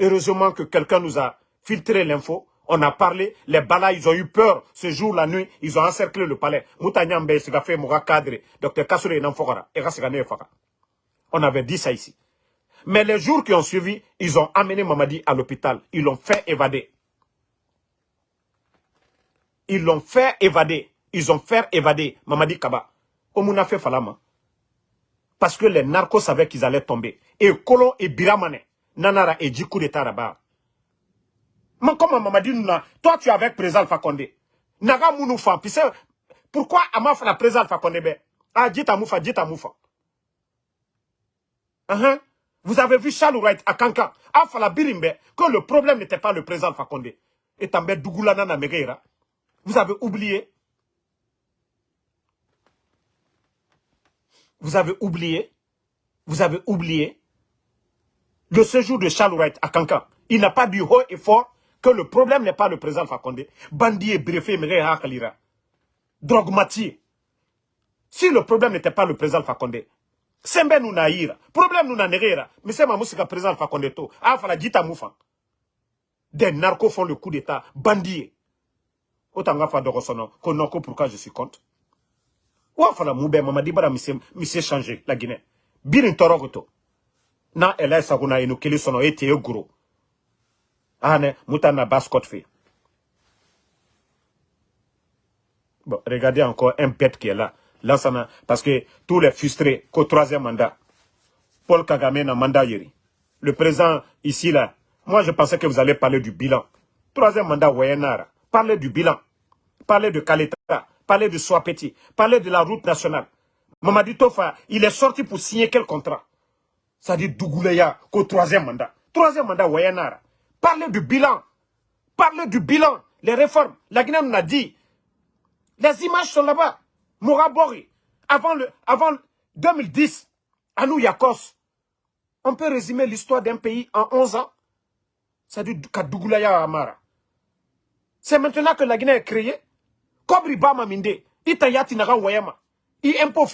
Heureusement que quelqu'un nous a filtré l'info on a parlé, les balas, ils ont eu peur. Ce jour, la nuit, ils ont encerclé le palais. Cadre, On avait dit ça ici. Mais les jours qui ont suivi, ils ont amené Mamadi à l'hôpital. Ils l'ont fait évader. Ils l'ont fait évader. Ils ont fait évader Mamadi Kaba. Omuna fait. Parce que les narcos savaient qu'ils allaient tomber. Et Kolo et Biramane, Nanara et Djikou de Taraba. Comment Mamadi toi tu es avec président Fakonde. Naga Mounoufa, puis pourquoi Amaf la président Fakonde Ah, dit Moufa, dit Moufa. Uh Vous avez vu Charles Wright à Kanka, Fala Birimbe, que le problème n'était pas le président Fakonde. Et Tambe Dougoulana na Megeira. Vous avez oublié. Vous avez oublié. Vous avez oublié. Le séjour de Charles Wright à Kanka. Il n'a pas du haut et fort que le problème n'est pas le président Fakonde. Bandi et brefé, Hakalira. Drogmati. Si le problème n'était pas le président Fakonde, Sembe nous naïra. Problème nous n'anéra. Mais c'est ma musique président Fakonde to. Ah, fala dita moufa. Des narcos font le coup d'état. Bandits. Autant nga fa de ressono. Konoko pourquoi je suis contre? Ou fala moube mamadi bara monsieur changer la Guinée. Birin torogoto. Na elay saguna inu kili sono ete gros. Ane, Baskot fait. Bon, regardez encore un bête qui est là. Là, ça parce que tous les frustrés qu'au troisième mandat, Paul Kagame n'a mandat. Le président ici, là, moi je pensais que vous allez parler du bilan. Troisième mandat, Wayanara. Parlez du bilan. Parlez de Kaleta. Parlez de Swapeti. Parlez de la route nationale. Mamadi Tofa, il est sorti pour signer quel contrat? Ça dit Dougouleya qu'au troisième mandat. Troisième mandat, Wayanara. Parlez du bilan. Parlez du bilan. Les réformes. La Guinée nous a dit. Les images sont là-bas. Mourabori. Avant, le, avant 2010, à nous, Yakos. On peut résumer l'histoire d'un pays en 11 ans. C'est du Kadougulaya Amara. C'est maintenant que la Guinée est créée. Kobri Bama Minde. Itayati Naga Wayama. I impôt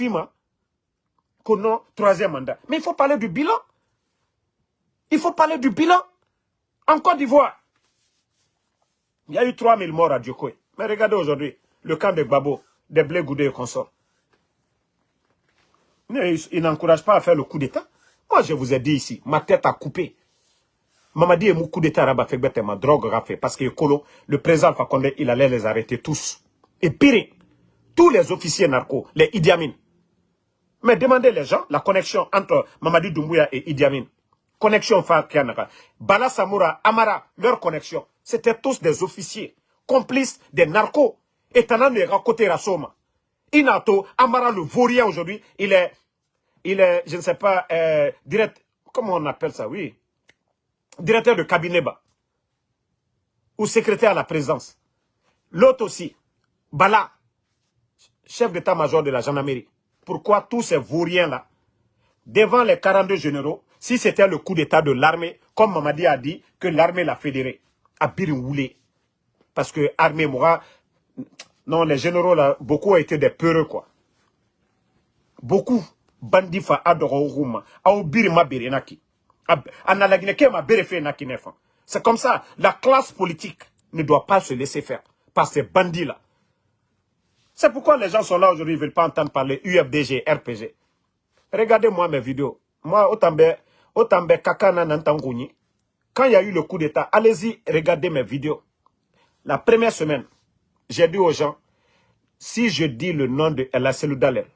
Kono, troisième mandat. Mais il faut parler du bilan. Il faut parler du bilan. En Côte d'Ivoire, il y a eu 3000 morts à Djokoué. Mais regardez aujourd'hui, le camp de Babo, des blés goudés et consorts. Il n'encourage pas à faire le coup d'État. Moi, je vous ai dit ici, ma tête a coupé. Mamadi et mon coup d'État rabat ma drogue fait. Parce que le président Fakonde, il allait les arrêter tous. Et pire, tous les officiers narcos, les Idi Amin. Mais demandez les gens la connexion entre Mamadi Doumbouya et Idi Amin connexion Fakianaka. Bala Samoura, Amara, leur connexion. C'était tous des officiers, complices des narcos. Et Tanan est côté Rasoma. Inato, Amara le vaurien aujourd'hui, il est, il est, je ne sais pas, euh, direct, comment on appelle ça, oui, directeur de cabinet bas, ou secrétaire à la présidence. L'autre aussi, Bala, chef d'état-major de la gendarmerie. Pourquoi tous ces vauriens-là, devant les 42 généraux, si c'était le coup d'état de l'armée, comme Mamadi a dit, que l'armée l'a fédéré, à Birinwoulé. Parce que l'armée Moura, non, les généraux là, beaucoup ont été des peureux, quoi. Beaucoup. Bandifa adoro Au birima berenaki. ma C'est comme ça. La classe politique ne doit pas se laisser faire par ces bandits-là. C'est pourquoi les gens sont là aujourd'hui, ils ne veulent pas entendre parler UFDG, RPG. Regardez-moi mes vidéos. Moi, autant Autant be kakana nan quand il y a eu le coup d'État, allez-y, regardez mes vidéos. La première semaine, j'ai dit aux gens, si je dis le nom de El Seloudalé,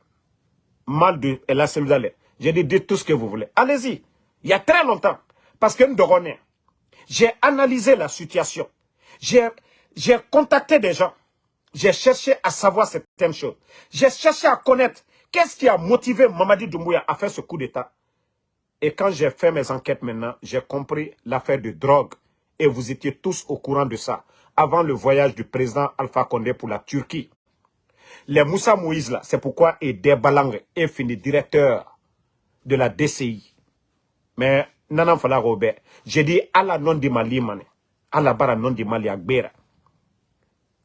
mal de El Seloudalé, j'ai dit, dites tout ce que vous voulez. Allez-y. Il y a très longtemps. Parce que nous j'ai analysé la situation. J'ai contacté des gens. J'ai cherché à savoir certaines choses. J'ai cherché à connaître qu'est-ce qui a motivé Mamadi Doumbouya à faire ce coup d'État. Et quand j'ai fait mes enquêtes maintenant, j'ai compris l'affaire de drogue. Et vous étiez tous au courant de ça. Avant le voyage du président Alpha Condé pour la Turquie. Les Moussa Moïse là, c'est pourquoi Ede Balang est fini directeur de la DCI. Mais, Nanan Fala Robert, j'ai dit à la non di Mali, à la barre non di Mali.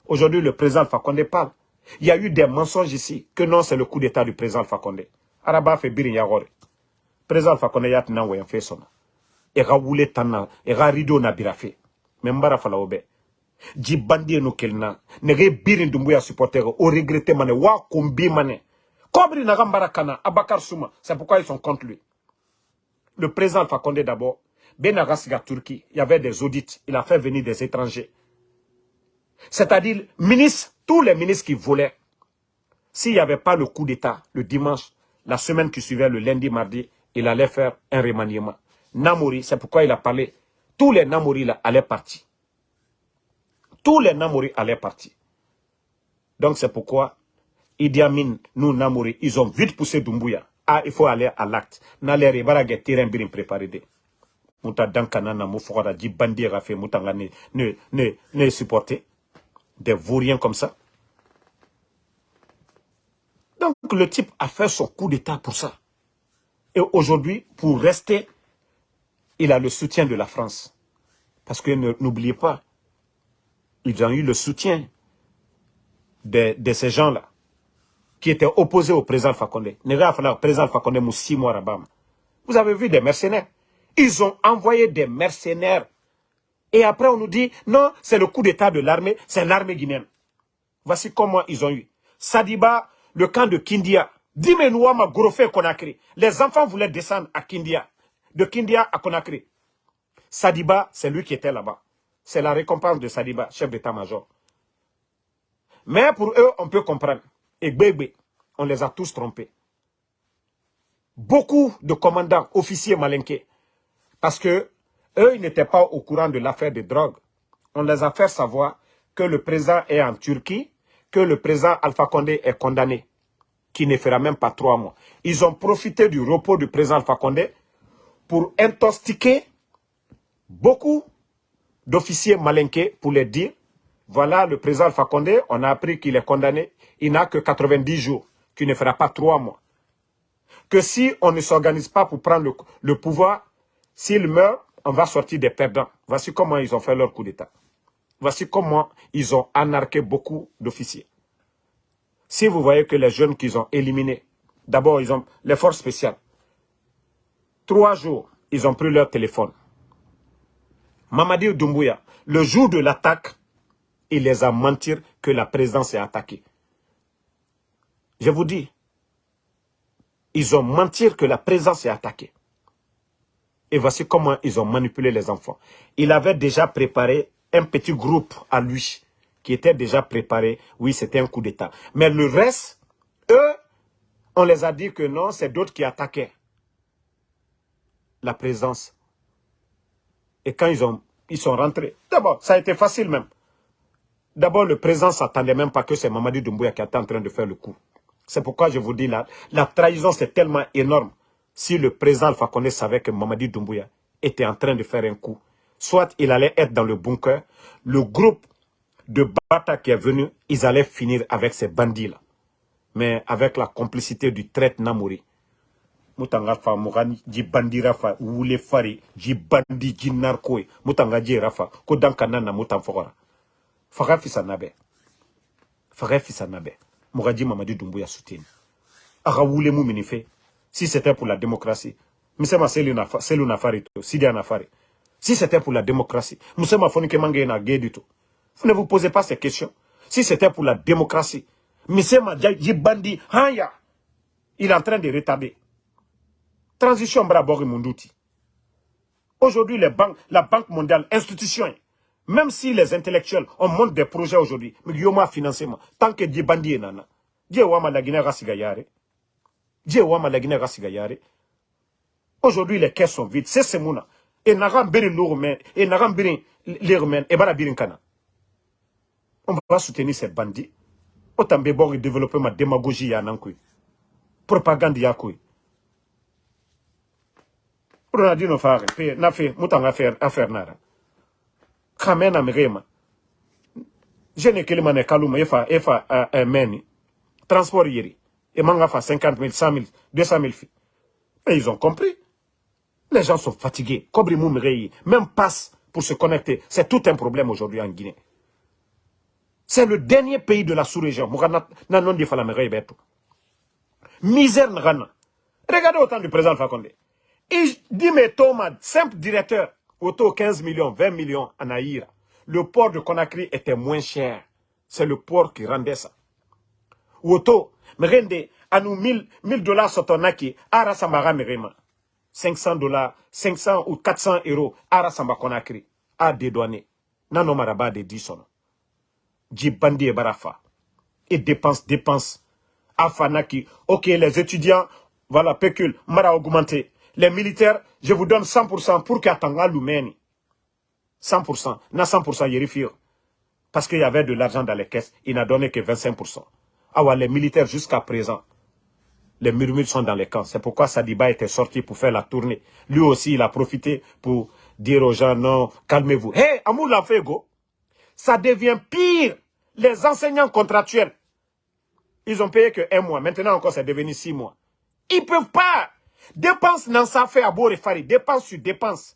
Aujourd'hui, le président Alpha parle. Il y a eu des mensonges ici, que non, c'est le coup d'état du président Alpha. Araba fait birin yagore. Président Alpha Condé yat wayan fait son. Et ga wule tanna, et ga rido na birafe. Mais mbara fala obe. Ji bandi no kelna. Nege birin dumbuya supporter, au regretté mané, wa kumbi mané. Kobri na gambara kana, Abakar Souma. C'est pourquoi ils sont contre lui. Le président Alpha Condé d'abord, Benagasiga Turquie, il y avait des audits, il a fait venir des étrangers. C'est-à-dire, ministres, tous les ministres qui volaient, s'il n'y avait pas le coup d'État le dimanche, la semaine qui suivait, le lundi, mardi, il allait faire un remaniement. Namori, c'est pourquoi il a parlé. Tous les Namori là allaient partir. Tous les Namori allaient partir. Donc c'est pourquoi Idi Amin, nous Namori, ils ont vite poussé Dumbuya. Ah, il faut aller à l'acte. N'allez pas terrain bien préparé. Mouta dankana na mufora di bandi rafe mutanga ne ne ne ne supporter des vauriens comme ça. Donc le type a fait son coup d'état pour ça. Et aujourd'hui, pour rester, il a le soutien de la France. Parce que n'oubliez pas, ils ont eu le soutien de, ces gens-là qui étaient opposés au président Fakonde. Président Fakonde Vous avez vu des mercenaires. Ils ont envoyé des mercenaires et après, on nous dit, non, c'est le coup d'état de l'armée, c'est l'armée guinéenne. Voici comment ils ont eu. Sadiba, le camp de Kindia. Dimenouama Gorofé Konakri. Les enfants voulaient descendre à Kindia. De Kindia à Konakri. Sadiba, c'est lui qui était là-bas. C'est la récompense de Sadiba, chef d'état-major. Mais pour eux, on peut comprendre. Et bébé, on les a tous trompés. Beaucoup de commandants, officiers malinqués. Parce que eux, ils n'étaient pas au courant de l'affaire des drogues. On les a fait savoir que le président est en Turquie, que le président Alpha Condé est condamné, qui ne fera même pas trois mois. Ils ont profité du repos du président Alpha Condé pour intoxiquer beaucoup d'officiers malinqués pour les dire, voilà le président Alpha Condé, on a appris qu'il est condamné, il n'a que 90 jours, qu'il ne fera pas trois mois. Que si on ne s'organise pas pour prendre le pouvoir, s'il meurt, on va sortir des perdants. Voici comment ils ont fait leur coup d'État. Voici comment ils ont anarqué beaucoup d'officiers. Si vous voyez que les jeunes qu'ils ont éliminés, d'abord ils ont les forces spéciales. Trois jours, ils ont pris leur téléphone. Mamadi Doumbouya, le jour de l'attaque, il les a menti que la présidence est attaquée. Je vous dis, ils ont menti que la présidence est attaquée. Et voici comment ils ont manipulé les enfants. Il avait déjà préparé un petit groupe à lui, qui était déjà préparé. Oui, c'était un coup d'État. Mais le reste, eux, on les a dit que non, c'est d'autres qui attaquaient la présence. Et quand ils, ont, ils sont rentrés, d'abord, ça a été facile même. D'abord, le président s'attendait même pas que c'est Mamadi Doumbouya qui était en train de faire le coup. C'est pourquoi je vous dis là, la trahison c'est tellement énorme si le président Alpha savait que Mamadi Doumbouya était en train de faire un coup, soit il allait être dans le bunker, le groupe de Bata qui est venu, ils allaient finir avec ces bandits-là. Mais avec la complicité du traite Namouri, mutanga fa mugani ji bandira fa wule fari ji bandi ji narko mutanga ji rafa ko danka nana mutan fogora faga fisa nabe. Faga fisa nabe. Mugaji mamadi dumbuya soutien aga wule si c'était pour la démocratie, Msema Selou Nafari, Sidia. Si c'était pour la démocratie, Msema Fonike Mange na du tout. Vous ne vous posez pas ces questions. Si c'était pour la démocratie, Msema Jibandi Hanya, il est en train de retarder. Transition Brabori Munduti. Aujourd'hui, la Banque mondiale, institution, même si les intellectuels, on monte des projets aujourd'hui, mais il y a financement. Tant que Dieu bandit nana, la Guinée rasigayare. Aujourd'hui, les caisses sont vides. C'est ce mouna. Et n'a birin lourmen, et n'a birin l'irmen, et bara birin kana. On va soutenir ces bandits. Autant de développer ma démagogie ya nankui. Propagande ya kui. Ronaldinho fare, pe na fe, mutan affaire affaire nara. Kamena mrema. Kelima ne kaluma efa efa uh, uh, meni. Transport yeri. Et manga fa 50 000, 100 000, 200 000 filles. Et ils ont compris. Les gens sont fatigués. Kobri même passe pour se connecter. C'est tout un problème aujourd'hui en Guinée. C'est le dernier pays de la sous-région. Misère Regardez autant du président Fakonde. Il dit, mais Thomas, simple directeur, auto 15 millions, 20 millions en Aïra. Le port de Conakry était moins cher. C'est le port qui rendait ça. Auto, à nous 1000 dollars sur ton acquis, ara samara merema. 500 dollars, 500 ou 400 euros, ara samba Conakry, à dédouaner. Nano maraba de 10 Djibandi et Barafa. Et dépense, dépense. Afanaki. Ok, les étudiants, voilà, pécule, mara augmenté. Les militaires, je vous donne 100% pour qu'Atanga Lumeni. 100%. Na 100% Yérifir. Parce qu'il y avait de l'argent dans les caisses, il n'a donné que 25%. Ah ouais, les militaires jusqu'à présent, les murmures sont dans les camps. C'est pourquoi Sadiba était sorti pour faire la tournée. Lui aussi, il a profité pour dire aux gens, non, calmez-vous. Hé, hey, Amour go ça devient pire. Les enseignants contractuels, ils ont payé que un mois. Maintenant encore, c'est devenu six mois. Ils ne peuvent pas. Dépense n'en sa fait à Borefari. Dépense sur dépense.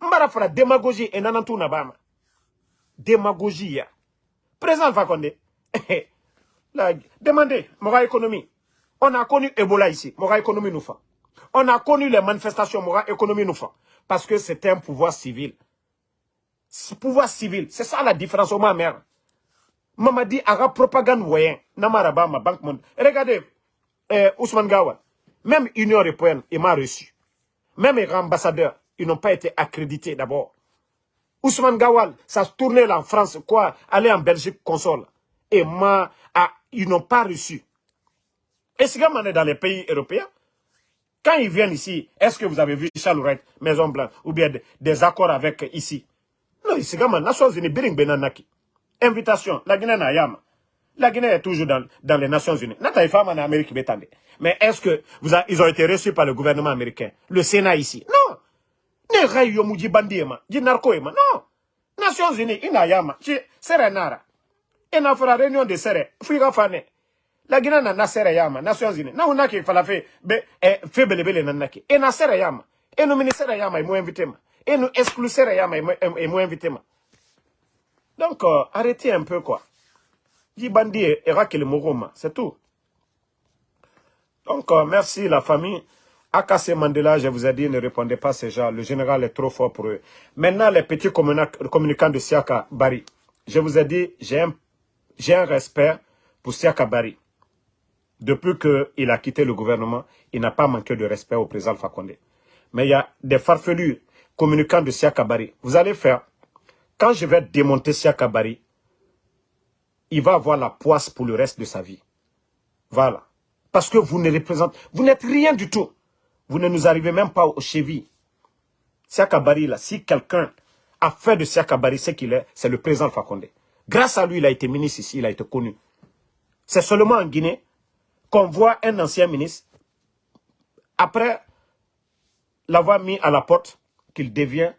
Mbara démagogie et nanantou nabama. Démagogie ya. Fakonde. demandez, Mora économie. On a connu Ebola ici. Mora économie nous fait. On a connu les manifestations. Mora économie nous fait. Parce que c'était un pouvoir civil pouvoir civil. C'est ça la différence au mère. Maman dit, ara propagande moyen. Namaraba, ma banque monde. Regardez, euh, Ousmane Gawa. Même Union Européenne, il m'a reçu. Même les ambassadeurs, ils n'ont pas été accrédités d'abord. Ousmane Gawal, ça se tournait là en France, quoi, aller en Belgique, console. Et moi, ah, ils n'ont pas reçu. Et si on est dans les pays européens, quand ils viennent ici, est-ce que vous avez vu Charles Maison Blanche, ou bien des accords avec ici? Non, Isigama, Nations Unies, Biring Benanaki. Invitation, la Guinée Nayama. La Guinée est toujours dans, dans les Nations Unies. Amérique Mais est-ce que ont été reçus par le gouvernement américain Le Sénat ici? Non. Ne rayo muji bandiema, di narcoema. Non. Nations Unies, inayama. Serenara. Et na fera réunion de serre. Fuiga fane. La Guinée na serre yama. Nations Unies. Na unaki falafe be e febelebele nanaki. Et na serre yama. Et nous ministère yama, ils m'ont invité et nous exclusera et moi invité donc euh, arrêtez un peu quoi Dibandi et le Moroma c'est tout donc euh, merci la famille Akase Mandela, je vous ai dit, ne répondez pas ces gens. Le général est trop fort pour eux. Maintenant, les petits communicants de Siaka Bari. Je vous ai dit, j'ai un, un respect pour Siaka Bari. Depuis qu'il a quitté le gouvernement, il n'a pas manqué de respect au président Fakonde. Mais il y a des farfelus communicant de Siakabari. Vous allez faire, quand je vais démonter Siakabari, il va avoir la poisse pour le reste de sa vie. Voilà. Parce que vous ne représentez, vous n'êtes rien du tout. Vous ne nous arrivez même pas au chevilles. Siakabari, là, si quelqu'un a fait de Siakabari ce qu'il est, c'est le président Fakonde. Grâce à lui, il a été ministre ici, il a été connu. C'est seulement en Guinée qu'on voit un ancien ministre, après l'avoir mis à la porte, qu'il devient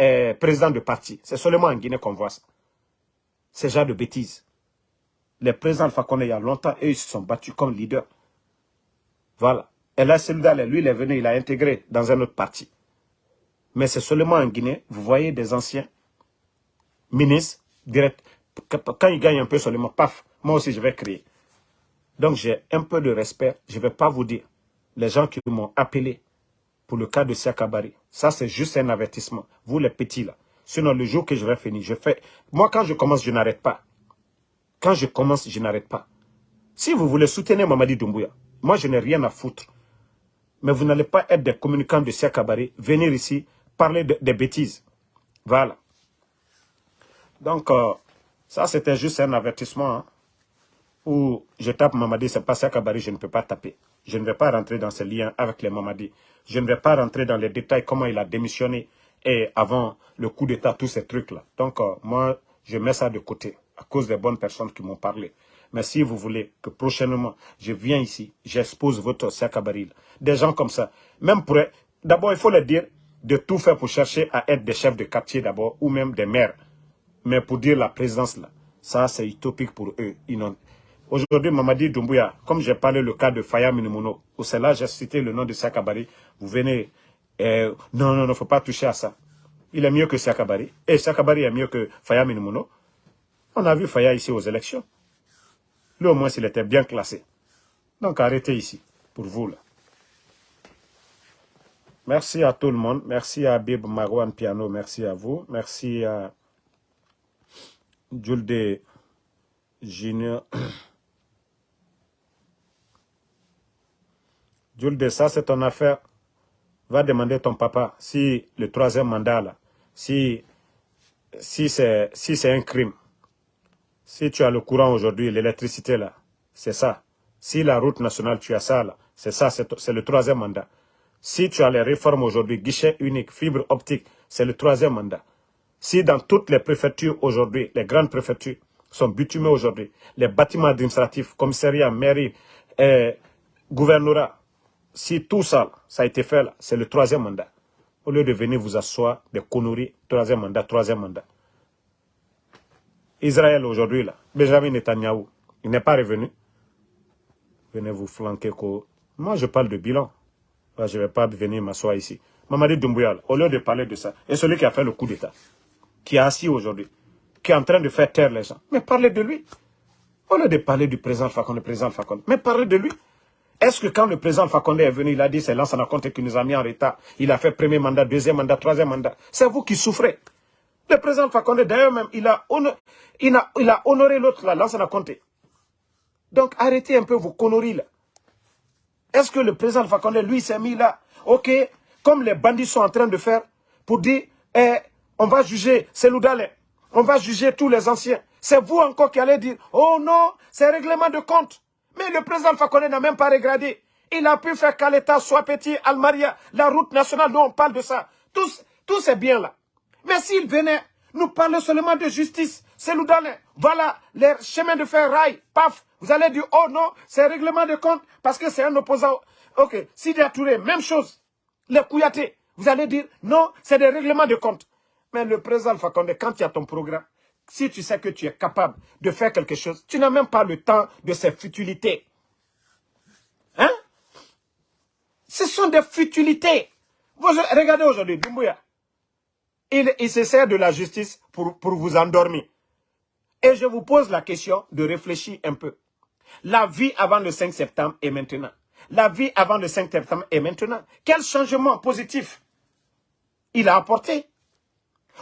euh, président de parti. C'est seulement en Guinée qu'on voit ça. C'est genre de bêtises. Les présidents Alpha il y a longtemps, eux, ils se sont battus comme leaders. Voilà. Et là, celui-là, lui, il est venu, il a intégré dans un autre parti. Mais c'est seulement en Guinée, vous voyez des anciens ministres, direct, quand ils gagnent un peu seulement, paf, moi aussi je vais créer. Donc j'ai un peu de respect, je ne vais pas vous dire. Les gens qui m'ont appelé, pour le cas de Siakabari. Ça, c'est juste un avertissement. Vous, les petits, là. Sinon, le jour que je vais finir, je fais... Moi, quand je commence, je n'arrête pas. Quand je commence, je n'arrête pas. Si vous voulez soutenir Mamadi Doumbouya, moi, je n'ai rien à foutre. Mais vous n'allez pas être des communicants de Siakabari, venir ici parler des bêtises. Voilà. Donc, euh, ça, c'était juste un avertissement hein, où je tape Mamadi, c'est pas ça je ne peux pas taper. Je ne vais pas rentrer dans ce lien avec les Mamadi. Je ne vais pas rentrer dans les détails, comment il a démissionné et avant le coup d'État, tous ces trucs-là. Donc, euh, moi, je mets ça de côté à cause des bonnes personnes qui m'ont parlé. Mais si vous voulez que prochainement, je viens ici, j'expose votre Sakabaril. Des gens comme ça. Même pour... D'abord, il faut leur dire de tout faire pour chercher à être des chefs de quartier d'abord, ou même des maires. Mais pour dire la présence là, ça c'est utopique pour eux. Aujourd'hui, Mamadi Doumbouya, comme j'ai parlé le cas de Faya Minimono, où c'est là j'ai cité le nom de Sakabari, vous venez, euh, non, non, il ne faut pas toucher à ça. Il est mieux que Sakabari. Et Sakabari est mieux que Faya Minimono. On a vu Faya ici aux élections. Lui, au moins, il était bien classé. Donc, arrêtez ici, pour vous, là. Merci à tout le monde. Merci à Bib Marwan Piano. Merci à vous. Merci à Julde Junior. Julde, ça c'est ton affaire. Va demander ton papa si le troisième mandat là, si, si c'est si un crime. Si tu as le courant aujourd'hui, l'électricité là, c'est ça. Si la route nationale, tu as ça là, c'est ça, c'est le troisième mandat. Si tu as les réformes aujourd'hui, guichet unique, fibre optique, c'est le troisième mandat. Si dans toutes les préfectures aujourd'hui, les grandes préfectures sont bitumées aujourd'hui, les bâtiments administratifs, commissariat, mairie, eh, gouvernorat, si tout ça, ça a été fait c'est le troisième mandat. Au lieu de venir vous asseoir des conneries, troisième mandat, troisième mandat. Israël aujourd'hui, là, Benjamin Netanyahu, il n'est pas revenu. Venez vous flanquer. Moi, je parle de bilan. je ne vais pas venir m'asseoir ici. Mamadi Doumbouya, au lieu de parler de ça, et celui qui a fait le coup d'État, qui est assis aujourd'hui, qui est en train de faire taire les gens, mais parlez de lui. Au lieu de parler du président Fakonde, président Fakonde, mais parlez de lui. Est-ce que quand le président Fakonde est venu, il a dit c'est l'ancien compte qui nous a mis en retard, il a fait premier mandat, deuxième mandat, troisième mandat, c'est vous qui souffrez. Le président Fakonde, d'ailleurs même, il a, il a, il a honoré l'autre là, compte. Donc arrêtez un peu vos conneries là. Est-ce que le président Fakonde, lui, s'est mis là, ok, comme les bandits sont en train de faire, pour dire, eh, on va juger Seloudale, on va juger tous les anciens. C'est vous encore qui allez dire, oh non, c'est règlement de compte. Mais le président Fakonde n'a même pas regardé. Il a pu faire Kaleta, soit petit, Almaria, la route nationale dont on parle de ça. Tous, tous ces biens-là. Mais s'il venait nous parler seulement de justice, c'est Seloudale, voilà les chemins de fer rail, paf, vous allez dire, oh non, c'est règlement de compte parce que c'est un opposant. Ok, Sidi Touré, même chose. Les Kouyaté, vous allez dire, non, c'est des règlements de compte. Mais le président Fakonde, quand tu as ton programme, si tu sais que tu es capable de faire quelque chose, tu n'as même pas le temps de ces futilités. Hein? Ce sont des futilités. Regardez aujourd'hui, Doumbouya. Il, il se sert de la justice pour, pour vous endormir. Et je vous pose la question de réfléchir un peu. La vie avant le 5 septembre et maintenant. La vie avant le 5 septembre et maintenant. Quel changement positif il a apporté?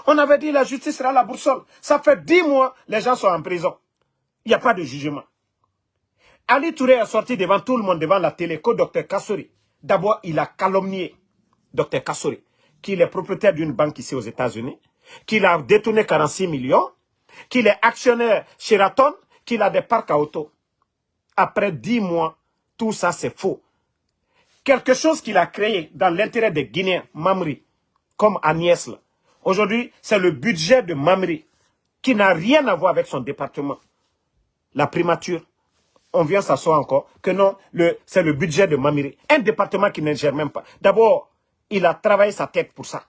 On avait dit la justice sera la boussole. Ça fait dix mois, les gens sont en prison. Il n'y a pas de jugement. Ali Touré est sorti devant tout le monde, devant la télé, que Dr Kassori. D'abord, il a calomnié Dr Kassori, qui est propriétaire d'une banque ici aux États-Unis, qu'il a détourné 46 millions, qu'il est actionnaire Sheraton, qu'il a des parcs à auto. Après dix mois, tout ça c'est faux. Quelque chose qu'il a créé dans l'intérêt des Guinéens, Mamri, comme Agnès. Aujourd'hui, c'est le budget de Mamri qui n'a rien à voir avec son département. La primature, on vient s'asseoir encore, que non, c'est le budget de Mamiri. Un département qui ne gère même pas. D'abord, il a travaillé sa tête pour ça.